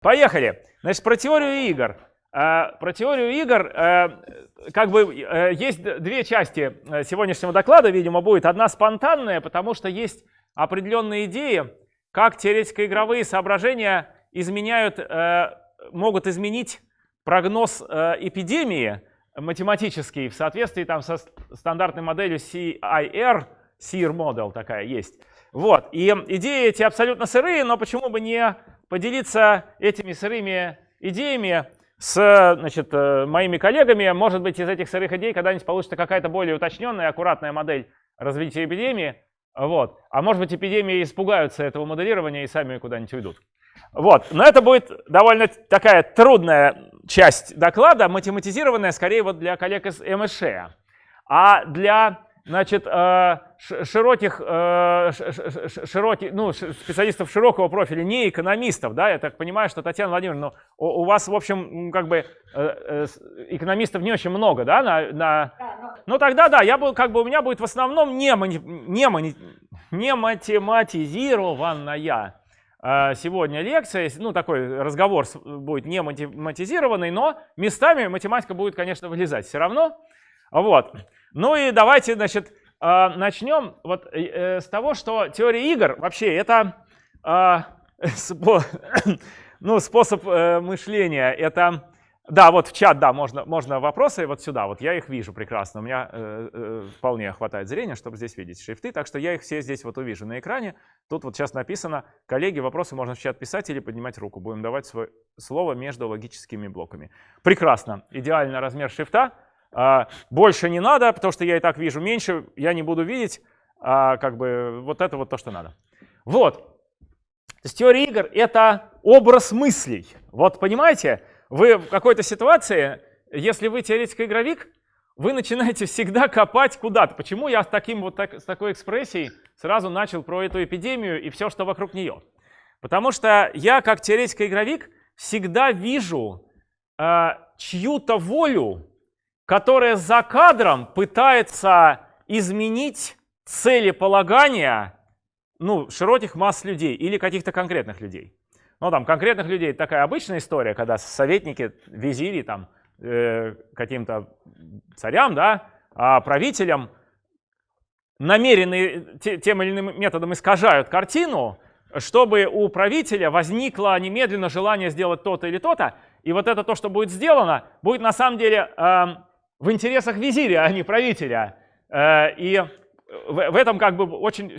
Поехали. Значит, про теорию игр. Э, про теорию игр, э, как бы э, есть две части сегодняшнего доклада, видимо, будет. Одна спонтанная, потому что есть определенные идеи, как теоретико-игровые соображения изменяют, могут изменить прогноз эпидемии математический в соответствии там со стандартной моделью CIR, CIR Model такая есть. Вот, и идеи эти абсолютно сырые, но почему бы не поделиться этими сырыми идеями с значит, э, моими коллегами. Может быть, из этих сырых идей когда-нибудь получится какая-то более уточненная, аккуратная модель развития эпидемии. Вот. А может быть, эпидемии испугаются этого моделирования и сами куда-нибудь уйдут. Вот. Но это будет довольно такая трудная часть доклада, математизированная скорее вот для коллег из МШ. А для значит, э, широких, э, широких, ну, специалистов широкого профиля, не экономистов, да, я так понимаю, что Татьяна Владимировна, у, вас, в общем, как бы э, экономистов не очень много, да, на, на... ну тогда да, я был, как бы у меня будет в основном не, не, не математизированная сегодня лекция, ну такой разговор будет не математизированный, но местами математика будет, конечно, вылезать. Все равно, вот. Ну и давайте, значит, а, начнем вот э, с того, что теория игр вообще это а, ну, способ э, мышления. Это, да, вот в чат, да, можно, можно вопросы вот сюда, вот я их вижу прекрасно. У меня э, вполне хватает зрения, чтобы здесь видеть шрифты, так что я их все здесь вот увижу на экране. Тут вот сейчас написано, коллеги, вопросы можно в чат писать или поднимать руку. Будем давать свое слово между логическими блоками. Прекрасно, идеальный размер шрифта. А, больше не надо, потому что я и так вижу меньше, я не буду видеть, а, как бы вот это вот то, что надо. Вот. То есть теория игр — это образ мыслей. Вот понимаете, вы в какой-то ситуации, если вы теоретик-игровик, вы начинаете всегда копать куда-то. Почему я с, таким вот так, с такой экспрессией сразу начал про эту эпидемию и все, что вокруг нее? Потому что я, как теоретик-игровик, всегда вижу э, чью-то волю которая за кадром пытается изменить целеполагания ну, широких масс людей или каких-то конкретных людей. Ну, там, конкретных людей такая обычная история, когда советники, визири, там, э, каким-то царям, да, а правителям намеренно тем или иным методом искажают картину, чтобы у правителя возникло немедленно желание сделать то-то или то-то, и вот это то, что будет сделано, будет на самом деле э, в интересах визиря, а не правителя. Э, и в этом как бы очень,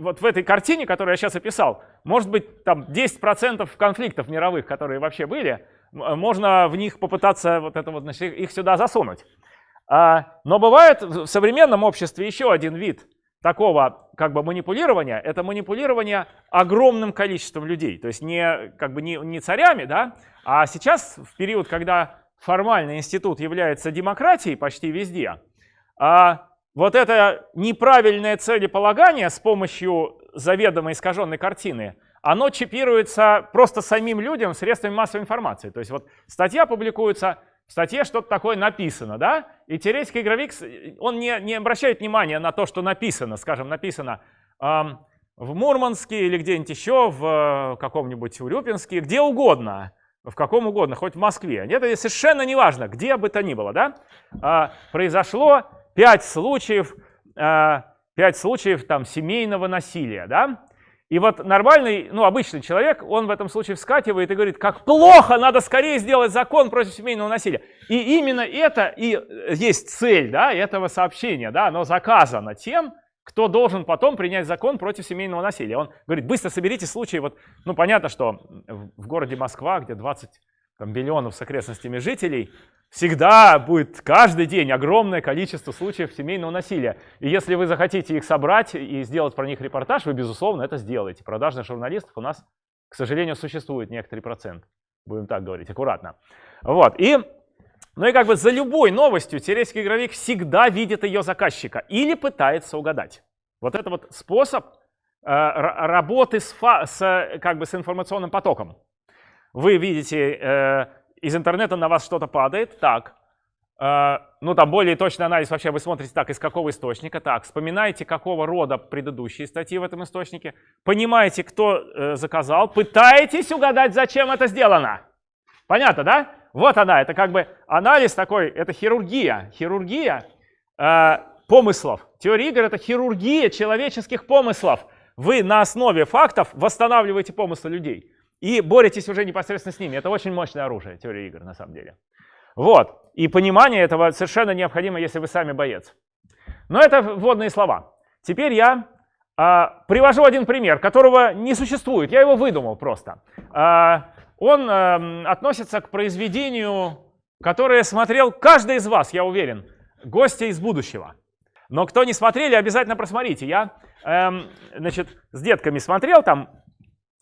вот в этой картине, которую я сейчас описал, может быть там 10% конфликтов мировых, которые вообще были, можно в них попытаться вот это вот, значит, их сюда засунуть. А, но бывает в современном обществе еще один вид такого как бы манипулирования, это манипулирование огромным количеством людей, то есть не, как бы не, не царями, да, а сейчас в период, когда формальный институт является демократией почти везде, а вот это неправильное целеполагание с помощью заведомо искаженной картины, оно чипируется просто самим людям средствами массовой информации. То есть вот статья публикуется, в статье что-то такое написано, да, и теоретический игровик, он не, не обращает внимания на то, что написано, скажем, написано эм, в Мурманске или где-нибудь еще, в э, каком-нибудь Урюпинске, где угодно в каком угодно, хоть в Москве. Это совершенно не важно, где бы то ни было. Да? А, произошло пять случаев, а, пять случаев там, семейного насилия. Да? И вот нормальный, ну, обычный человек, он в этом случае вскакивает и говорит, как плохо, надо скорее сделать закон против семейного насилия. И именно это и есть цель да, этого сообщения. Да? Оно заказано тем, кто должен потом принять закон против семейного насилия. Он говорит, быстро соберите случаи. Вот, ну, понятно, что в городе Москва, где 20 там, миллионов с окрестностями жителей, всегда будет каждый день огромное количество случаев семейного насилия. И если вы захотите их собрать и сделать про них репортаж, вы, безусловно, это сделаете. Продажных журналистов у нас, к сожалению, существует некоторый процент. Будем так говорить, аккуратно. Вот. И ну и как бы за любой новостью теоретический игровик всегда видит ее заказчика или пытается угадать. Вот это вот способ э, работы с, с, как бы с информационным потоком. Вы видите, э, из интернета на вас что-то падает, так, э, ну там более точный анализ вообще вы смотрите так, из какого источника, так, вспоминаете, какого рода предыдущие статьи в этом источнике, понимаете, кто э, заказал, пытаетесь угадать, зачем это сделано. Понятно, да? Вот она, это как бы анализ такой, это хирургия. Хирургия э, помыслов. Теория игр — это хирургия человеческих помыслов. Вы на основе фактов восстанавливаете помыслы людей и боретесь уже непосредственно с ними. Это очень мощное оружие, теория игр, на самом деле. Вот. И понимание этого совершенно необходимо, если вы сами боец. Но это вводные слова. Теперь я а, привожу один пример, которого не существует. Я его выдумал просто. А, он э, относится к произведению, которое смотрел каждый из вас, я уверен, гостя из будущего. Но кто не смотрели, обязательно просмотрите. Я, эм, значит, с детками смотрел там,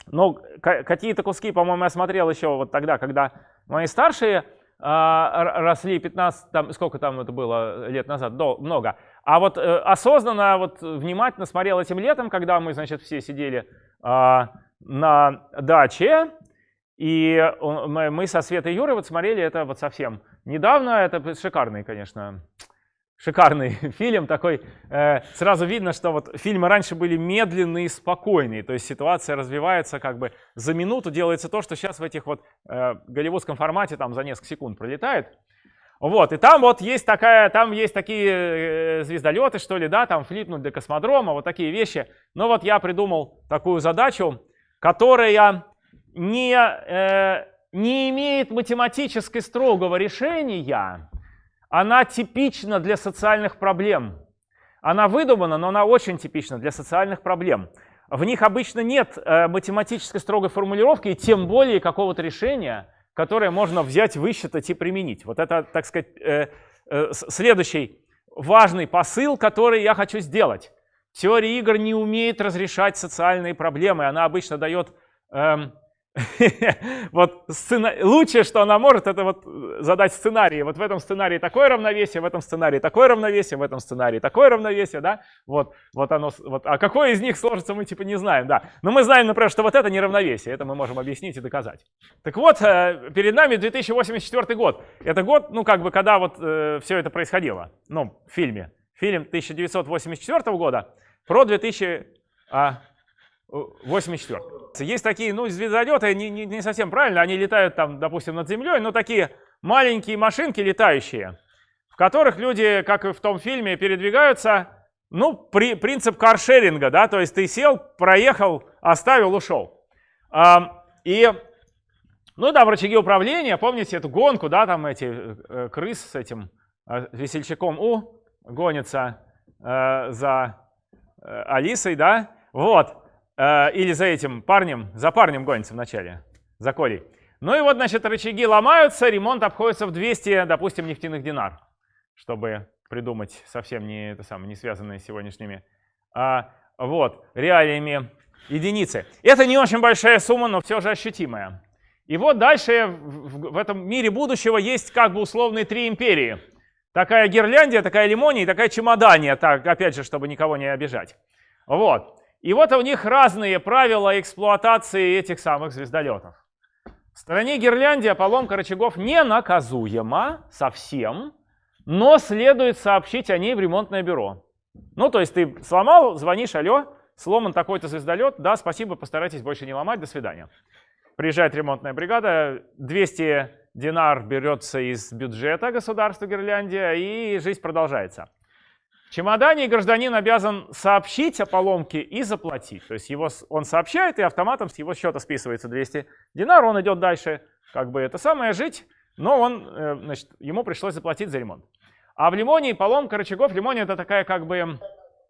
но какие-то куски, по-моему, я смотрел еще вот тогда, когда мои старшие э, росли 15, там, сколько там это было лет назад, до, много. А вот э, осознанно, вот внимательно смотрел этим летом, когда мы, значит, все сидели э, на даче, и мы со Светой Юрой вот смотрели это вот совсем недавно. Это шикарный, конечно, шикарный фильм. Такой, э, сразу видно, что вот фильмы раньше были медленные спокойные. То есть ситуация развивается как бы за минуту, делается то, что сейчас в этих вот э, голливудском формате там за несколько секунд пролетает. Вот, и там вот есть такая, там есть такие э, звездолеты, что ли, да, там флипнуть до космодрома, вот такие вещи. Но вот я придумал такую задачу, которая не, э, не имеет математически строгого решения, она типична для социальных проблем. Она выдумана, но она очень типична для социальных проблем. В них обычно нет э, математической строгой формулировки и тем более какого-то решения, которое можно взять, высчитать и применить. Вот это, так сказать, э, э, следующий важный посыл, который я хочу сделать. Теория игр не умеет разрешать социальные проблемы. Она обычно дает эм, вот сцена... лучшее, что она может, это вот задать сценарий. Вот в этом сценарии такое равновесие, в этом сценарии такое равновесие, в этом сценарии такое равновесие, да? Вот, вот оно, вот, а какое из них сложится, мы типа не знаем, да. Но мы знаем, например, что вот это не равновесие, это мы можем объяснить и доказать. Так вот, э, перед нами 2084 год. Это год, ну как бы, когда вот э, все это происходило, ну, в фильме. Фильм 1984 года про 2000... 84. Есть такие, ну, звездолеты, не, не, не совсем правильно, они летают там, допустим, над землей, но такие маленькие машинки летающие, в которых люди, как и в том фильме, передвигаются, ну, при, принцип каршеринга, да, то есть ты сел, проехал, оставил, ушел. А, и, ну, там рычаги управления, помните эту гонку, да, там эти э, крыс с этим э, весельчаком У гонятся э, за э, Алисой, да, вот. Э, или за этим парнем, за парнем гонится вначале, за Колей. Ну и вот, значит, рычаги ломаются, ремонт обходится в 200, допустим, нефтяных динар, чтобы придумать совсем не, это самое, не связанные с сегодняшними а, вот, реалиями единицы. Это не очень большая сумма, но все же ощутимая. И вот дальше в, в этом мире будущего есть как бы условные три империи. Такая Герляндия, такая Лимония и такая Чемодания, так, опять же, чтобы никого не обижать. Вот. И вот у них разные правила эксплуатации этих самых звездолетов. В стране Гирляндия поломка рычагов не наказуема совсем, но следует сообщить о ней в ремонтное бюро. Ну, то есть ты сломал, звонишь, алло, сломан такой-то звездолет, да, спасибо, постарайтесь больше не ломать, до свидания. Приезжает ремонтная бригада, 200 динар берется из бюджета государства Гирляндия, и жизнь продолжается. В чемодане гражданин обязан сообщить о поломке и заплатить. То есть его, он сообщает, и автоматом с его счета списывается 200 динар, он идет дальше, как бы это самое, жить, но он, э, значит, ему пришлось заплатить за ремонт. А в лимоне поломка рычагов, лимоне это такая как бы...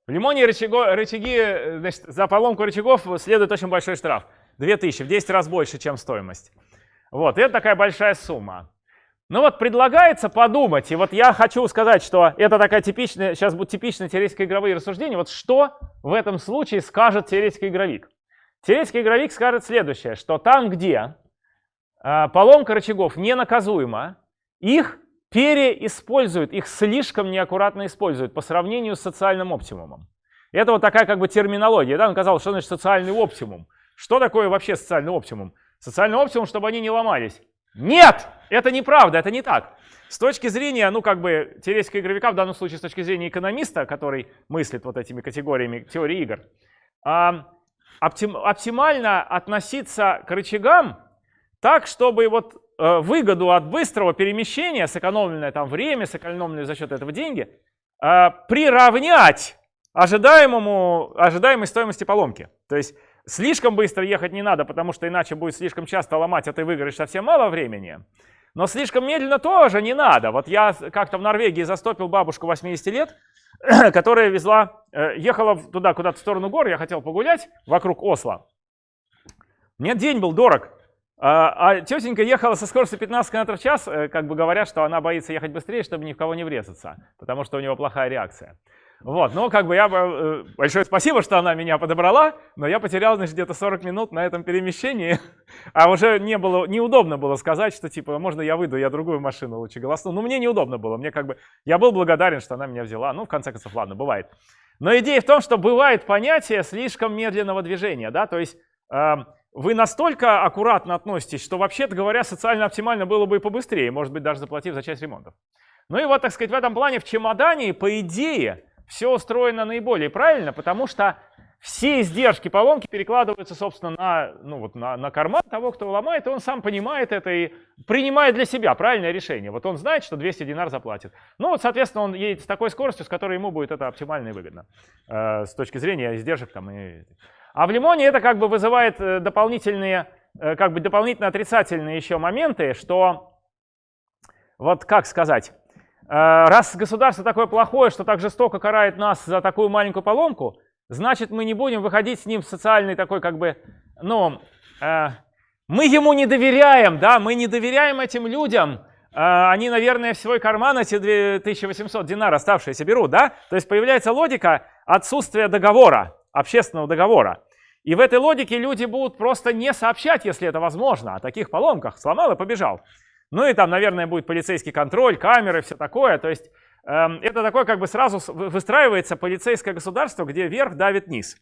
В лимоне рычаго, рычаги, э, значит, за поломку рычагов следует очень большой штраф. 2000, в 10 раз больше, чем стоимость. Вот, и это такая большая сумма. Ну вот предлагается подумать, и вот я хочу сказать, что это такая типичная, сейчас будут типичные теоретические игровые рассуждения. Вот что в этом случае скажет теоретический игровик? Теоретический игровик скажет следующее, что там, где э, поломка рычагов ненаказуема, их переиспользуют, их слишком неаккуратно используют по сравнению с социальным оптимумом. Это вот такая как бы терминология. Да? Он сказал, что значит социальный оптимум. Что такое вообще социальный оптимум? Социальный оптимум, чтобы они не ломались. Нет! это неправда, это не так. С точки зрения, ну как бы, теоретического игровика, в данном случае с точки зрения экономиста, который мыслит вот этими категориями теории игр, оптим, оптимально относиться к рычагам так, чтобы вот э, выгоду от быстрого перемещения, сэкономленное там время, сэкономленные за счет этого деньги, э, приравнять ожидаемому, ожидаемой стоимости поломки. То есть слишком быстро ехать не надо, потому что иначе будет слишком часто ломать, а ты выиграешь совсем мало времени. Но слишком медленно тоже не надо. Вот я как-то в Норвегии застопил бабушку 80 лет, которая везла, э, ехала туда, куда-то в сторону гор, я хотел погулять вокруг Осла. Мне день был дорог. А, а тетенька ехала со скоростью 15 км в час, э, как бы говорят, что она боится ехать быстрее, чтобы ни в кого не врезаться, потому что у него плохая реакция. Вот, ну как бы я э, большое спасибо, что она меня подобрала, но я потерял, значит, где-то 40 минут на этом перемещении, а уже не было, неудобно было сказать, что типа, можно я выйду, я другую машину лучше голосну. Ну мне неудобно было, мне как бы, я был благодарен, что она меня взяла, ну в конце концов, ладно, бывает. Но идея в том, что бывает понятие слишком медленного движения, да, то есть э, вы настолько аккуратно относитесь, что вообще-то говоря, социально оптимально было бы и побыстрее, может быть, даже заплатив за часть ремонтов. Ну и вот, так сказать, в этом плане в чемодане, по идее, все устроено наиболее правильно, потому что все издержки поломки перекладываются, собственно, на, ну, вот на, на карман того, кто ломает, и он сам понимает это и принимает для себя правильное решение. Вот он знает, что 200 динар заплатит. Ну вот, соответственно, он едет с такой скоростью, с которой ему будет это оптимально и выгодно э, с точки зрения издержек. Там, и... А в лимоне это как бы вызывает э, дополнительные, э, как бы дополнительно отрицательные еще моменты, что, вот как сказать, раз государство такое плохое, что так жестоко карает нас за такую маленькую поломку, значит мы не будем выходить с ним в социальный такой как бы, ну, э, мы ему не доверяем, да, мы не доверяем этим людям, э, они, наверное, в свой карман эти 2800 динар оставшиеся берут, да, то есть появляется логика отсутствия договора, общественного договора. И в этой логике люди будут просто не сообщать, если это возможно, о таких поломках. Сломал и побежал. Ну и там, наверное, будет полицейский контроль, камеры, все такое. То есть э, это такое как бы сразу выстраивается полицейское государство, где верх давит низ.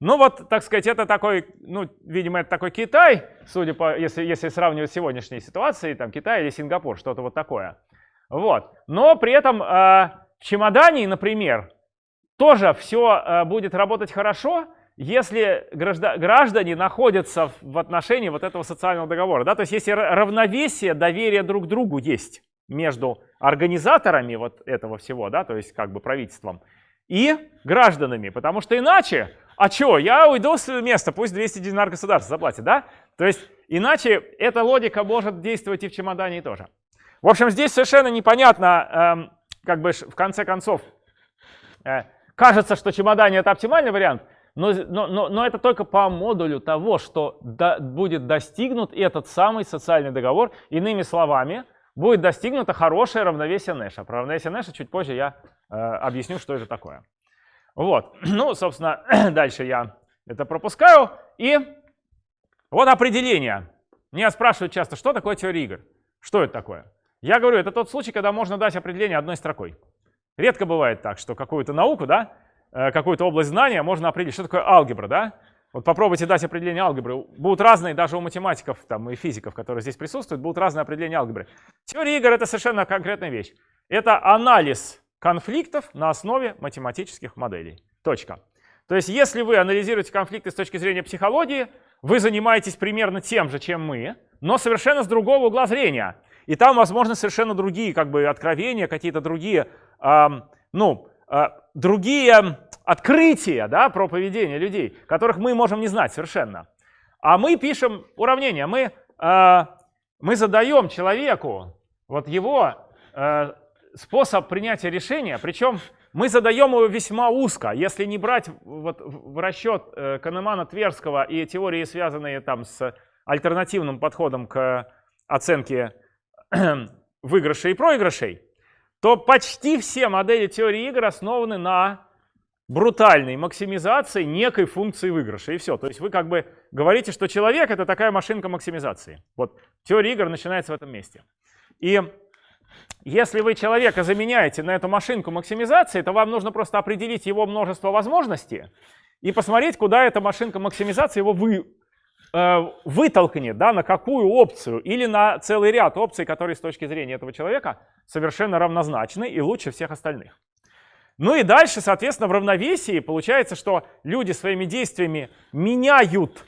Ну вот, так сказать, это такой, ну, видимо, это такой Китай, судя по, если, если сравнивать с сегодняшней ситуацией, там Китай или Сингапур, что-то вот такое. Вот. Но при этом э, в чемодане, например, тоже все э, будет работать хорошо, если граждане находятся в отношении вот этого социального договора, да, то есть если равновесие, доверие друг другу есть между организаторами вот этого всего, да, то есть как бы правительством, и гражданами, потому что иначе, а что, я уйду с места, пусть 200 динар государство заплатит, да? То есть иначе эта логика может действовать и в чемодане тоже. В общем, здесь совершенно непонятно, э, как бы в конце концов, э, кажется, что чемодане это оптимальный вариант, но, но, но, но это только по модулю того, что до, будет достигнут этот самый социальный договор. Иными словами, будет достигнуто хорошее равновесие Нэша. Про равновесие Нэша чуть позже я э, объясню, что это такое. Вот, ну, собственно, дальше я это пропускаю. И вот определение. Меня спрашивают часто, что такое теория игр? Что это такое? Я говорю, это тот случай, когда можно дать определение одной строкой. Редко бывает так, что какую-то науку, да, какую-то область знания, можно определить, что такое алгебра, да? Вот попробуйте дать определение алгебры. Будут разные, даже у математиков там, и физиков, которые здесь присутствуют, будут разные определения алгебры. Теория игр — это совершенно конкретная вещь. Это анализ конфликтов на основе математических моделей. Точка. То есть если вы анализируете конфликты с точки зрения психологии, вы занимаетесь примерно тем же, чем мы, но совершенно с другого угла зрения. И там, возможно, совершенно другие как бы, откровения, какие-то другие, эм, ну, э, другие открытия да, про поведение людей, которых мы можем не знать совершенно. А мы пишем уравнение, мы, э, мы задаем человеку вот его э, способ принятия решения, причем мы задаем его весьма узко. Если не брать вот в расчет э, Канемана Тверского и теории, связанные там с альтернативным подходом к оценке выигрышей и проигрышей, то почти все модели теории игр основаны на брутальной максимизации некой функции выигрыша. И все. То есть вы как бы говорите, что человек — это такая машинка максимизации. Вот теория игр начинается в этом месте. И если вы человека заменяете на эту машинку максимизации, то вам нужно просто определить его множество возможностей и посмотреть, куда эта машинка максимизации его вы, э, вытолкнет да, на какую опцию или на целый ряд опций, которые с точки зрения этого человека совершенно равнозначны и лучше всех остальных. Ну и дальше, соответственно, в равновесии получается, что люди своими действиями меняют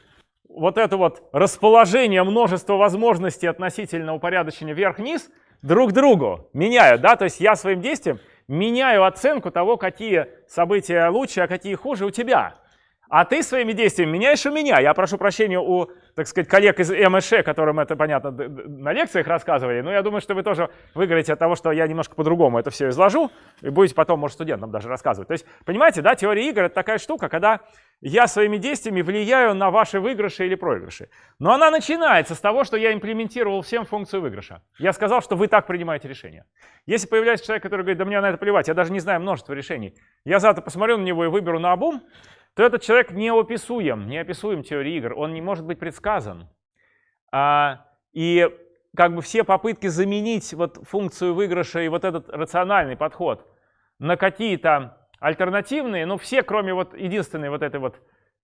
вот это вот расположение множества возможностей относительно упорядочения вверх-вниз друг другу. Меняют, да, то есть я своим действием меняю оценку того, какие события лучше, а какие хуже у тебя. А ты своими действиями меняешь у меня. Я прошу прощения у, так сказать, коллег из МШ, которым это, понятно, на лекциях рассказывали, но я думаю, что вы тоже выиграете от того, что я немножко по-другому это все изложу, и будете потом, может, студентам даже рассказывать. То есть, понимаете, да, теория игр — это такая штука, когда я своими действиями влияю на ваши выигрыши или проигрыши. Но она начинается с того, что я имплементировал всем функцию выигрыша. Я сказал, что вы так принимаете решение. Если появляется человек, который говорит, да мне на это плевать, я даже не знаю множество решений, я завтра посмотрю на него и выберу на обум, то этот человек неописуем, неописуем теории игр, он не может быть предсказан. А, и как бы все попытки заменить вот функцию выигрыша и вот этот рациональный подход на какие-то альтернативные, ну все, кроме вот единственной вот этой вот,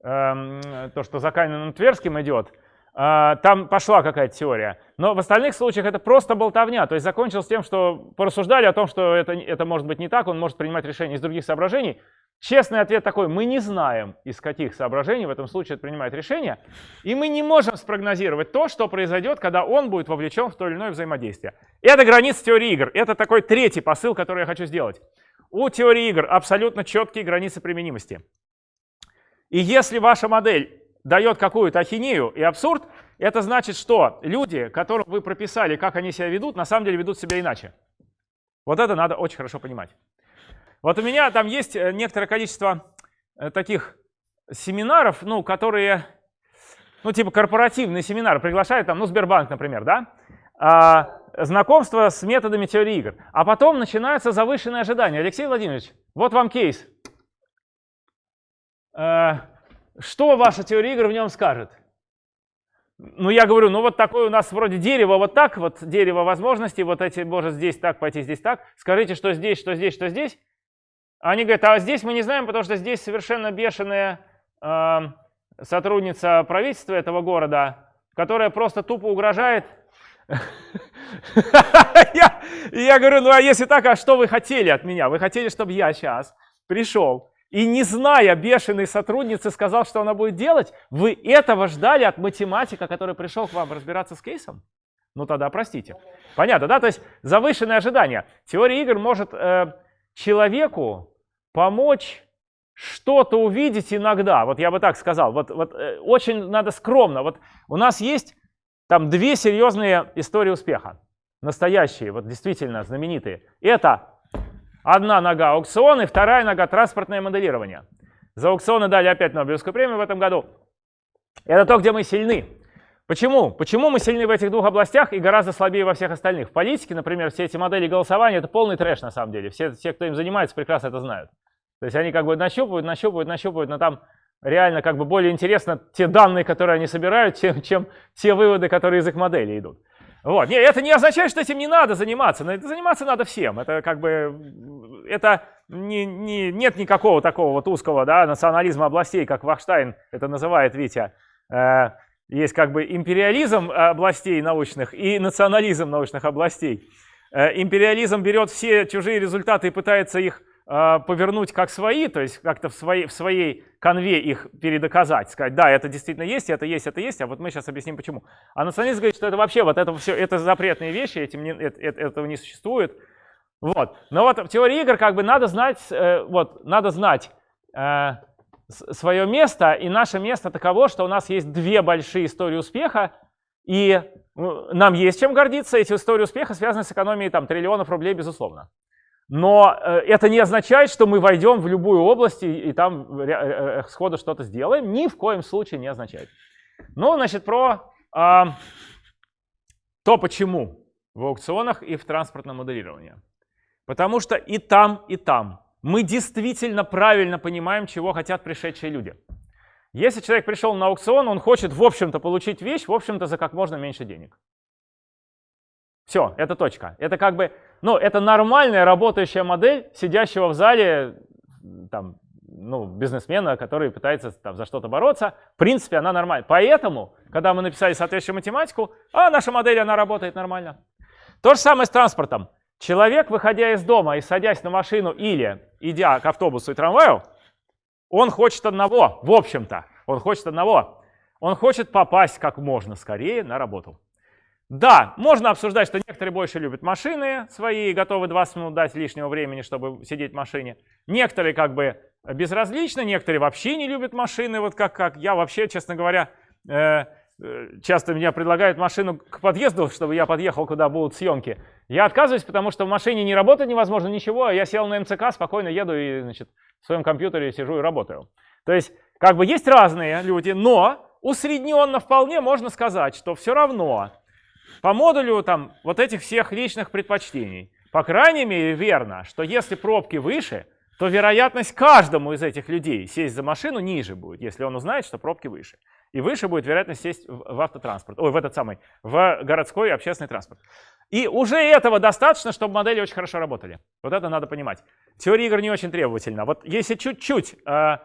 эм, то, что за Кайнаном Тверским идет, э, там пошла какая-то теория. Но в остальных случаях это просто болтовня, то есть закончилось тем, что порассуждали о том, что это, это может быть не так, он может принимать решения из других соображений, Честный ответ такой, мы не знаем, из каких соображений в этом случае принимает решение, и мы не можем спрогнозировать то, что произойдет, когда он будет вовлечен в то или иное взаимодействие. Это граница теории игр. Это такой третий посыл, который я хочу сделать. У теории игр абсолютно четкие границы применимости. И если ваша модель дает какую-то ахинею и абсурд, это значит, что люди, которым вы прописали, как они себя ведут, на самом деле ведут себя иначе. Вот это надо очень хорошо понимать. Вот у меня там есть э, некоторое количество э, таких семинаров, ну, которые, ну, типа корпоративные семинары, приглашают там, ну, Сбербанк, например, да, а, знакомство с методами теории игр. А потом начинаются завышенные ожидания. Алексей Владимирович, вот вам кейс. А, что ваша теория игр в нем скажет? Ну, я говорю, ну вот такое у нас вроде дерево вот так, вот дерево возможностей, вот эти, может здесь так пойти, здесь так. Скажите, что здесь, что здесь, что здесь. Они говорят, а здесь мы не знаем, потому что здесь совершенно бешеная э, сотрудница правительства этого города, которая просто тупо угрожает. Я говорю, ну а если так, а что вы хотели от меня? Вы хотели, чтобы я сейчас пришел и не зная бешеной сотрудницы сказал, что она будет делать? Вы этого ждали от математика, который пришел к вам разбираться с кейсом? Ну тогда простите. Понятно, да? То есть завышенные ожидания. Теория игр может э, человеку помочь что-то увидеть иногда. Вот я бы так сказал. Вот, вот э, очень надо скромно. Вот у нас есть там две серьезные истории успеха. Настоящие, вот действительно знаменитые. Это одна нога аукционы, вторая нога транспортное моделирование. За аукционы дали опять Нобелевскую премию в этом году. Это то, где мы сильны. Почему? Почему мы сильны в этих двух областях и гораздо слабее во всех остальных? В политике, например, все эти модели голосования — это полный трэш на самом деле. Все, все, кто им занимается, прекрасно это знают. То есть они как бы нащупывают, нащупывают, нащупывают, но там реально как бы более интересно те данные, которые они собирают, чем, чем те выводы, которые из их модели идут. Вот. Нет, это не означает, что этим не надо заниматься, но заниматься надо всем. Это как бы, это не, не, нет никакого такого вот узкого да, национализма областей, как Вахштайн это называет Витя. Э, есть как бы империализм областей научных и национализм научных областей. Э, империализм берет все чужие результаты и пытается их а, повернуть как свои, то есть как-то в своей, в своей конве их передоказать, сказать, да, это действительно есть, это есть, это есть, а вот мы сейчас объясним почему. А националист говорит, что это вообще вот это все, это запретные вещи, этим не, это, этого не существует. Вот. Но вот в теории игр как бы надо знать, э, вот, надо знать э, свое место, и наше место таково, что у нас есть две большие истории успеха, и ну, нам есть чем гордиться, эти истории успеха связаны с экономией там, триллионов рублей, безусловно. Но э, это не означает, что мы войдем в любую область и, там э, э, сходу что-то сделаем. Ни в коем случае не означает. Ну, значит, про а, то, почему в аукционах и в транспортном моделировании. Потому что и там, и там мы действительно правильно понимаем, чего хотят пришедшие люди. Если человек пришел на аукцион, он хочет, в общем-то, получить вещь, в общем-то, за как можно меньше денег. Все, это точка. Это как бы, ну, это нормальная работающая модель сидящего в зале там, ну, бизнесмена, который пытается там, за что-то бороться. В принципе, она нормальна. Поэтому, когда мы написали соответствующую математику, а наша модель, она работает нормально. То же самое с транспортом. Человек, выходя из дома и садясь на машину или идя к автобусу и трамваю, он хочет одного, в общем-то, он хочет одного. Он хочет попасть как можно скорее на работу. Да, можно обсуждать, что некоторые больше любят машины свои и готовы 20 минут дать лишнего времени, чтобы сидеть в машине. Некоторые как бы безразличны, некоторые вообще не любят машины, вот как, как я вообще, честно говоря, э, часто меня предлагают машину к подъезду, чтобы я подъехал, куда будут съемки. Я отказываюсь, потому что в машине не работать невозможно ничего, а я сел на МЦК, спокойно еду и значит, в своем компьютере сижу и работаю. То есть как бы есть разные люди, но усредненно вполне можно сказать, что все равно по модулю там вот этих всех личных предпочтений. По крайней мере, верно, что если пробки выше, то вероятность каждому из этих людей сесть за машину ниже будет, если он узнает, что пробки выше. И выше будет вероятность сесть в автотранспорт, ой, в этот самый, в городской общественный транспорт. И уже этого достаточно, чтобы модели очень хорошо работали. Вот это надо понимать. Теория игр не очень требовательна. Вот если чуть-чуть э,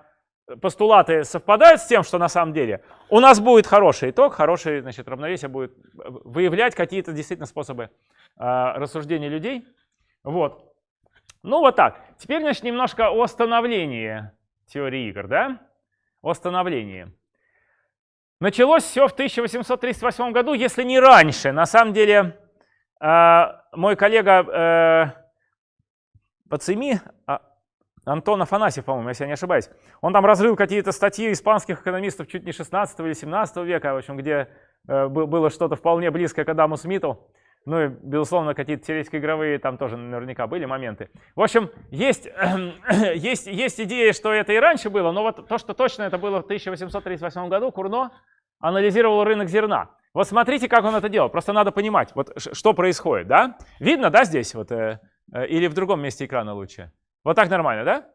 постулаты совпадают с тем, что на самом деле, у нас будет хороший итог, хорошее значит, равновесие будет выявлять какие-то действительно способы э, рассуждения людей. Вот. Ну вот так. Теперь, значит, немножко о становлении теории игр, да? О становлении. Началось все в 1838 году, если не раньше. На самом деле, э, мой коллега э, Пацими, а, Антон Афанасьев, по-моему, если я не ошибаюсь. Он там разрыл какие-то статьи испанских экономистов чуть не 16 или 17 века, в общем, где э, было что-то вполне близкое к Адаму Смиту. Ну и, безусловно, какие-то теоретико-игровые там тоже наверняка были моменты. В общем, есть, есть, есть идея, что это и раньше было, но вот то, что точно это было в 1838 году, Курно анализировал рынок зерна. Вот смотрите, как он это делал. Просто надо понимать, вот что происходит, да? Видно, да, здесь вот, э, э, или в другом месте экрана лучше? Вот так нормально, да?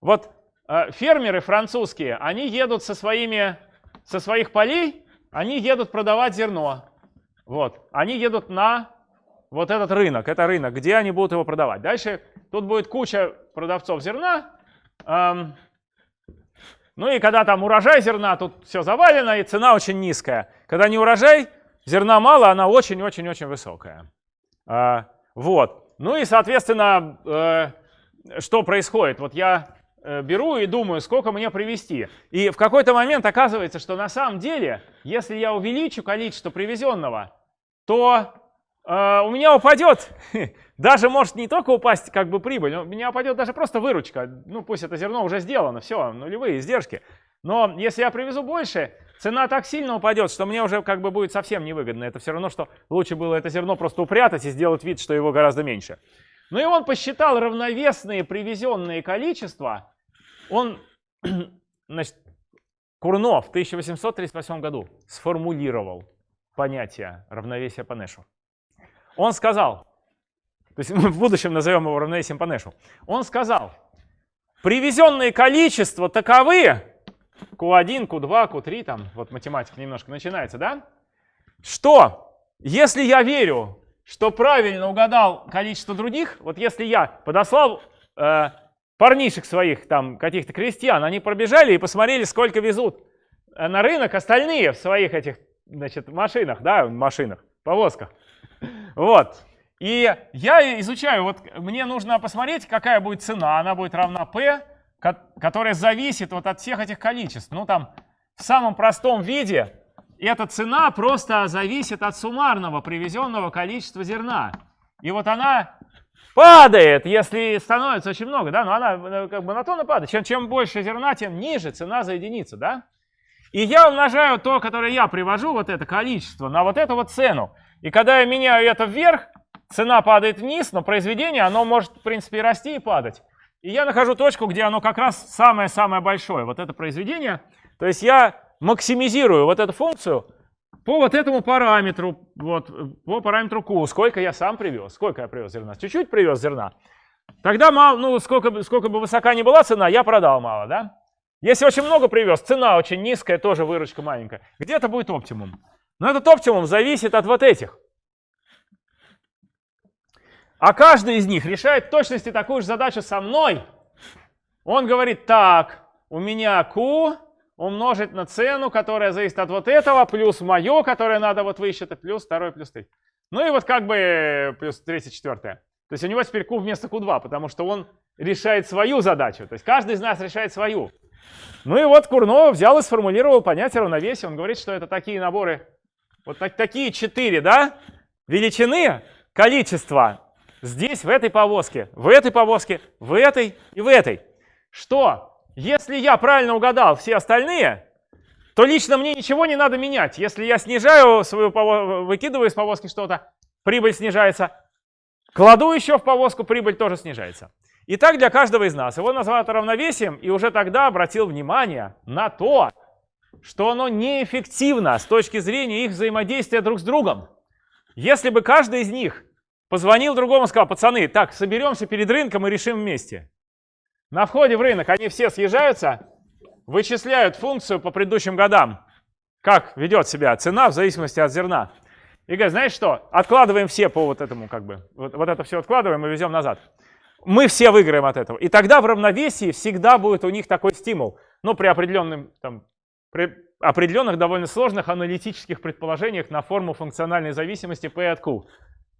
Вот э, фермеры французские, они едут со, своими, со своих полей, они едут продавать зерно. Вот, они едут на вот этот рынок, это рынок, где они будут его продавать. Дальше тут будет куча продавцов зерна. Эм, ну и когда там урожай зерна, тут все завалено, и цена очень низкая. Когда не урожай, зерна мало, она очень-очень-очень высокая. Э, вот. Ну и, соответственно, э, что происходит? Вот я э, беру и думаю, сколько мне привезти. И в какой-то момент оказывается, что на самом деле, если я увеличу количество привезенного, то э, у меня упадет, даже может не только упасть как бы прибыль, у меня упадет даже просто выручка. Ну пусть это зерно уже сделано, все, нулевые издержки. Но если я привезу больше, цена так сильно упадет, что мне уже как бы будет совсем невыгодно. Это все равно, что лучше было это зерно просто упрятать и сделать вид, что его гораздо меньше. Ну и он посчитал равновесные привезенные количества. Он, значит, Курно в 1838 году сформулировал понятие равновесия по Нэшу. Он сказал, то есть мы в будущем назовем его равновесием по Нэшу. Он сказал, привезенные количества таковы, Q1, Q2, Q3, там вот математика немножко начинается, да? Что, если я верю что правильно угадал количество других. Вот если я подослал э, парнишек своих, там, каких-то крестьян, они пробежали и посмотрели, сколько везут э, на рынок остальные в своих этих, значит, машинах, да, машинах, повозках. Вот. И я изучаю, вот мне нужно посмотреть, какая будет цена, она будет равна P, которая зависит вот от всех этих количеств. Ну, там, в самом простом виде эта цена просто зависит от суммарного привезенного количества зерна. И вот она падает, если становится очень много, да, но она как бы то падает. Чем, чем больше зерна, тем ниже цена за единицу, да. И я умножаю то, которое я привожу, вот это количество, на вот эту вот цену. И когда я меняю это вверх, цена падает вниз, но произведение, оно может, в принципе, и расти, и падать. И я нахожу точку, где оно как раз самое-самое большое, вот это произведение. То есть я максимизирую вот эту функцию по вот этому параметру, вот, по параметру Q, сколько я сам привез, сколько я привез зерна, чуть-чуть привез зерна, тогда мало, ну, сколько, сколько бы высока ни была цена, я продал мало, да? Если очень много привез, цена очень низкая, тоже выручка маленькая, где-то будет оптимум. Но этот оптимум зависит от вот этих. А каждый из них решает в точности такую же задачу со мной. Он говорит, так, у меня Q умножить на цену, которая зависит от вот этого, плюс мое, которое надо вот высчитать, плюс второе, плюс третье. Ну и вот как бы плюс третье, четвертое. То есть у него теперь Q вместо Q2, потому что он решает свою задачу. То есть каждый из нас решает свою. Ну и вот Курнов взял и сформулировал понятие равновесия. Он говорит, что это такие наборы, вот так, такие четыре, да, величины, количества здесь, в этой повозке, в этой повозке, в этой и в этой. Что? Если я правильно угадал все остальные, то лично мне ничего не надо менять. Если я снижаю свою повозку, выкидываю из повозки что-то, прибыль снижается. Кладу еще в повозку, прибыль тоже снижается. И так для каждого из нас. Его назвал это равновесием, и уже тогда обратил внимание на то, что оно неэффективно с точки зрения их взаимодействия друг с другом. Если бы каждый из них позвонил другому и сказал, пацаны, так, соберемся перед рынком и решим вместе. На входе в рынок они все съезжаются, вычисляют функцию по предыдущим годам, как ведет себя цена в зависимости от зерна. И говорят, знаешь что, откладываем все по вот этому, как бы, вот, вот это все откладываем и везем назад. Мы все выиграем от этого. И тогда в равновесии всегда будет у них такой стимул. Но при, определенном, там, при определенных довольно сложных аналитических предположениях на форму функциональной зависимости P от Q.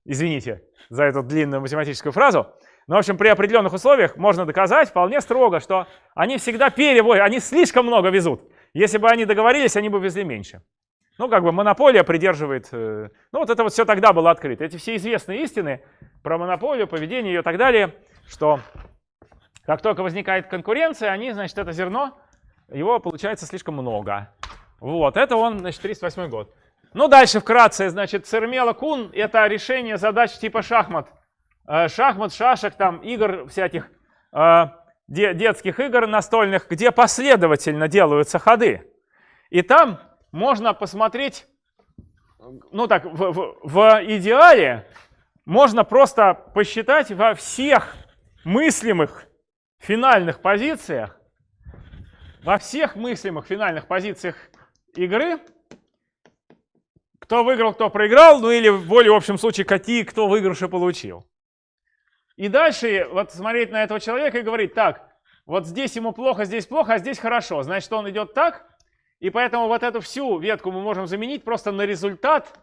Извините за эту длинную математическую фразу. Но, в общем, при определенных условиях можно доказать вполне строго, что они всегда перевозят, они слишком много везут. Если бы они договорились, они бы везли меньше. Ну, как бы монополия придерживает... Э, ну, вот это вот все тогда было открыто. Эти все известные истины про монополию, поведение ее и так далее, что как только возникает конкуренция, они, значит, это зерно, его получается слишком много. Вот, это он, значит, 38 год. Ну, дальше вкратце, значит, Цермела Кун — это решение задач типа шахмат. Э, шахмат, шашек, там, игр всяких, э, детских игр настольных, где последовательно делаются ходы. И там можно посмотреть, ну так, в, в, в идеале можно просто посчитать во всех мыслимых финальных позициях, во всех мыслимых финальных позициях игры, кто выиграл, кто проиграл, ну или в более общем случае, какие кто выигрыши получил. И дальше вот смотреть на этого человека и говорить, так, вот здесь ему плохо, здесь плохо, а здесь хорошо. Значит, он идет так, и поэтому вот эту всю ветку мы можем заменить просто на результат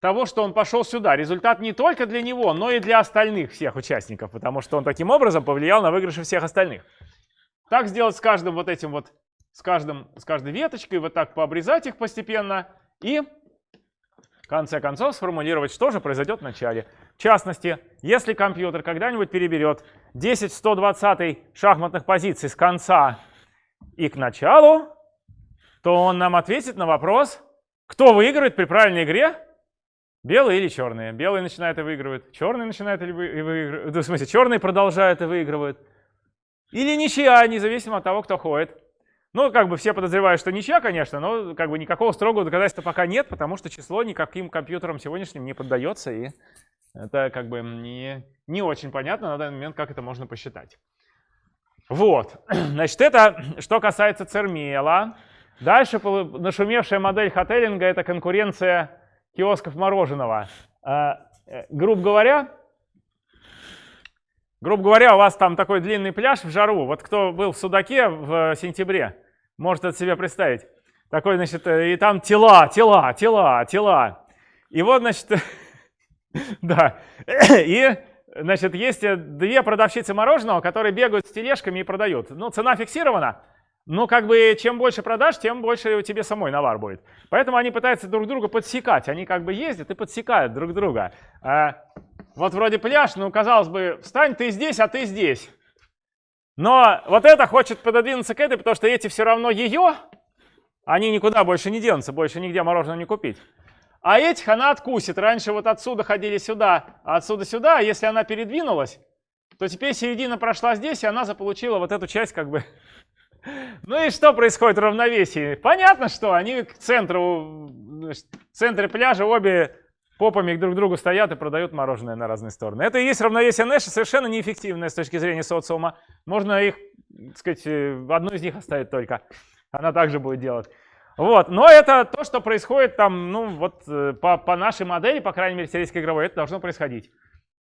того, что он пошел сюда. Результат не только для него, но и для остальных всех участников, потому что он таким образом повлиял на выигрыши всех остальных. Так сделать с каждым вот этим вот, с, каждым, с каждой веточкой, вот так пообрезать их постепенно и в конце концов сформулировать, что же произойдет в начале. В частности, если компьютер когда-нибудь переберет 10 120 шахматных позиций с конца и к началу, то он нам ответит на вопрос, кто выигрывает при правильной игре, белые или черные. Белые начинают и выигрывают, черные начинают и выигрывают, в смысле, черные продолжают и выигрывают. Или ничья, независимо от того, кто ходит. Ну, как бы все подозревают, что ничья, конечно, но как бы никакого строгого доказательства пока нет, потому что число никаким компьютерам сегодняшним не поддается, и это как бы не, не очень понятно на данный момент, как это можно посчитать. Вот, значит, это что касается Цермела. Дальше нашумевшая модель хотелинга – это конкуренция киосков мороженого. А, э, грубо говоря, грубо говоря, у вас там такой длинный пляж в жару. Вот кто был в Судаке в сентябре, может это себе представить. Такой, значит, э, и там тела, тела, тела, тела. И вот, значит, да, и, значит, есть две продавщицы мороженого, которые бегают с тележками и продают. Ну, цена фиксирована, но как бы чем больше продаж, тем больше тебе самой навар будет. Поэтому они пытаются друг друга подсекать. Они как бы ездят и подсекают друг друга. Вот вроде пляж, ну казалось бы, встань ты здесь, а ты здесь. Но вот это хочет пододвинуться к этой, потому что эти все равно ее, они никуда больше не денутся, больше нигде мороженое не купить. А этих она откусит. Раньше вот отсюда ходили сюда, а отсюда сюда. А если она передвинулась, то теперь середина прошла здесь, и она заполучила вот эту часть как бы ну и что происходит в равновесии? Понятно, что они к центру, в центре пляжа обе попами друг к другу стоят и продают мороженое на разные стороны. Это и есть равновесие Нэша, совершенно неэффективное с точки зрения социума. Можно их, так сказать, одну из них оставить только. Она также будет делать. Вот, но это то, что происходит там, ну вот э, по, по нашей модели, по крайней мере, теоретической игровой, это должно происходить.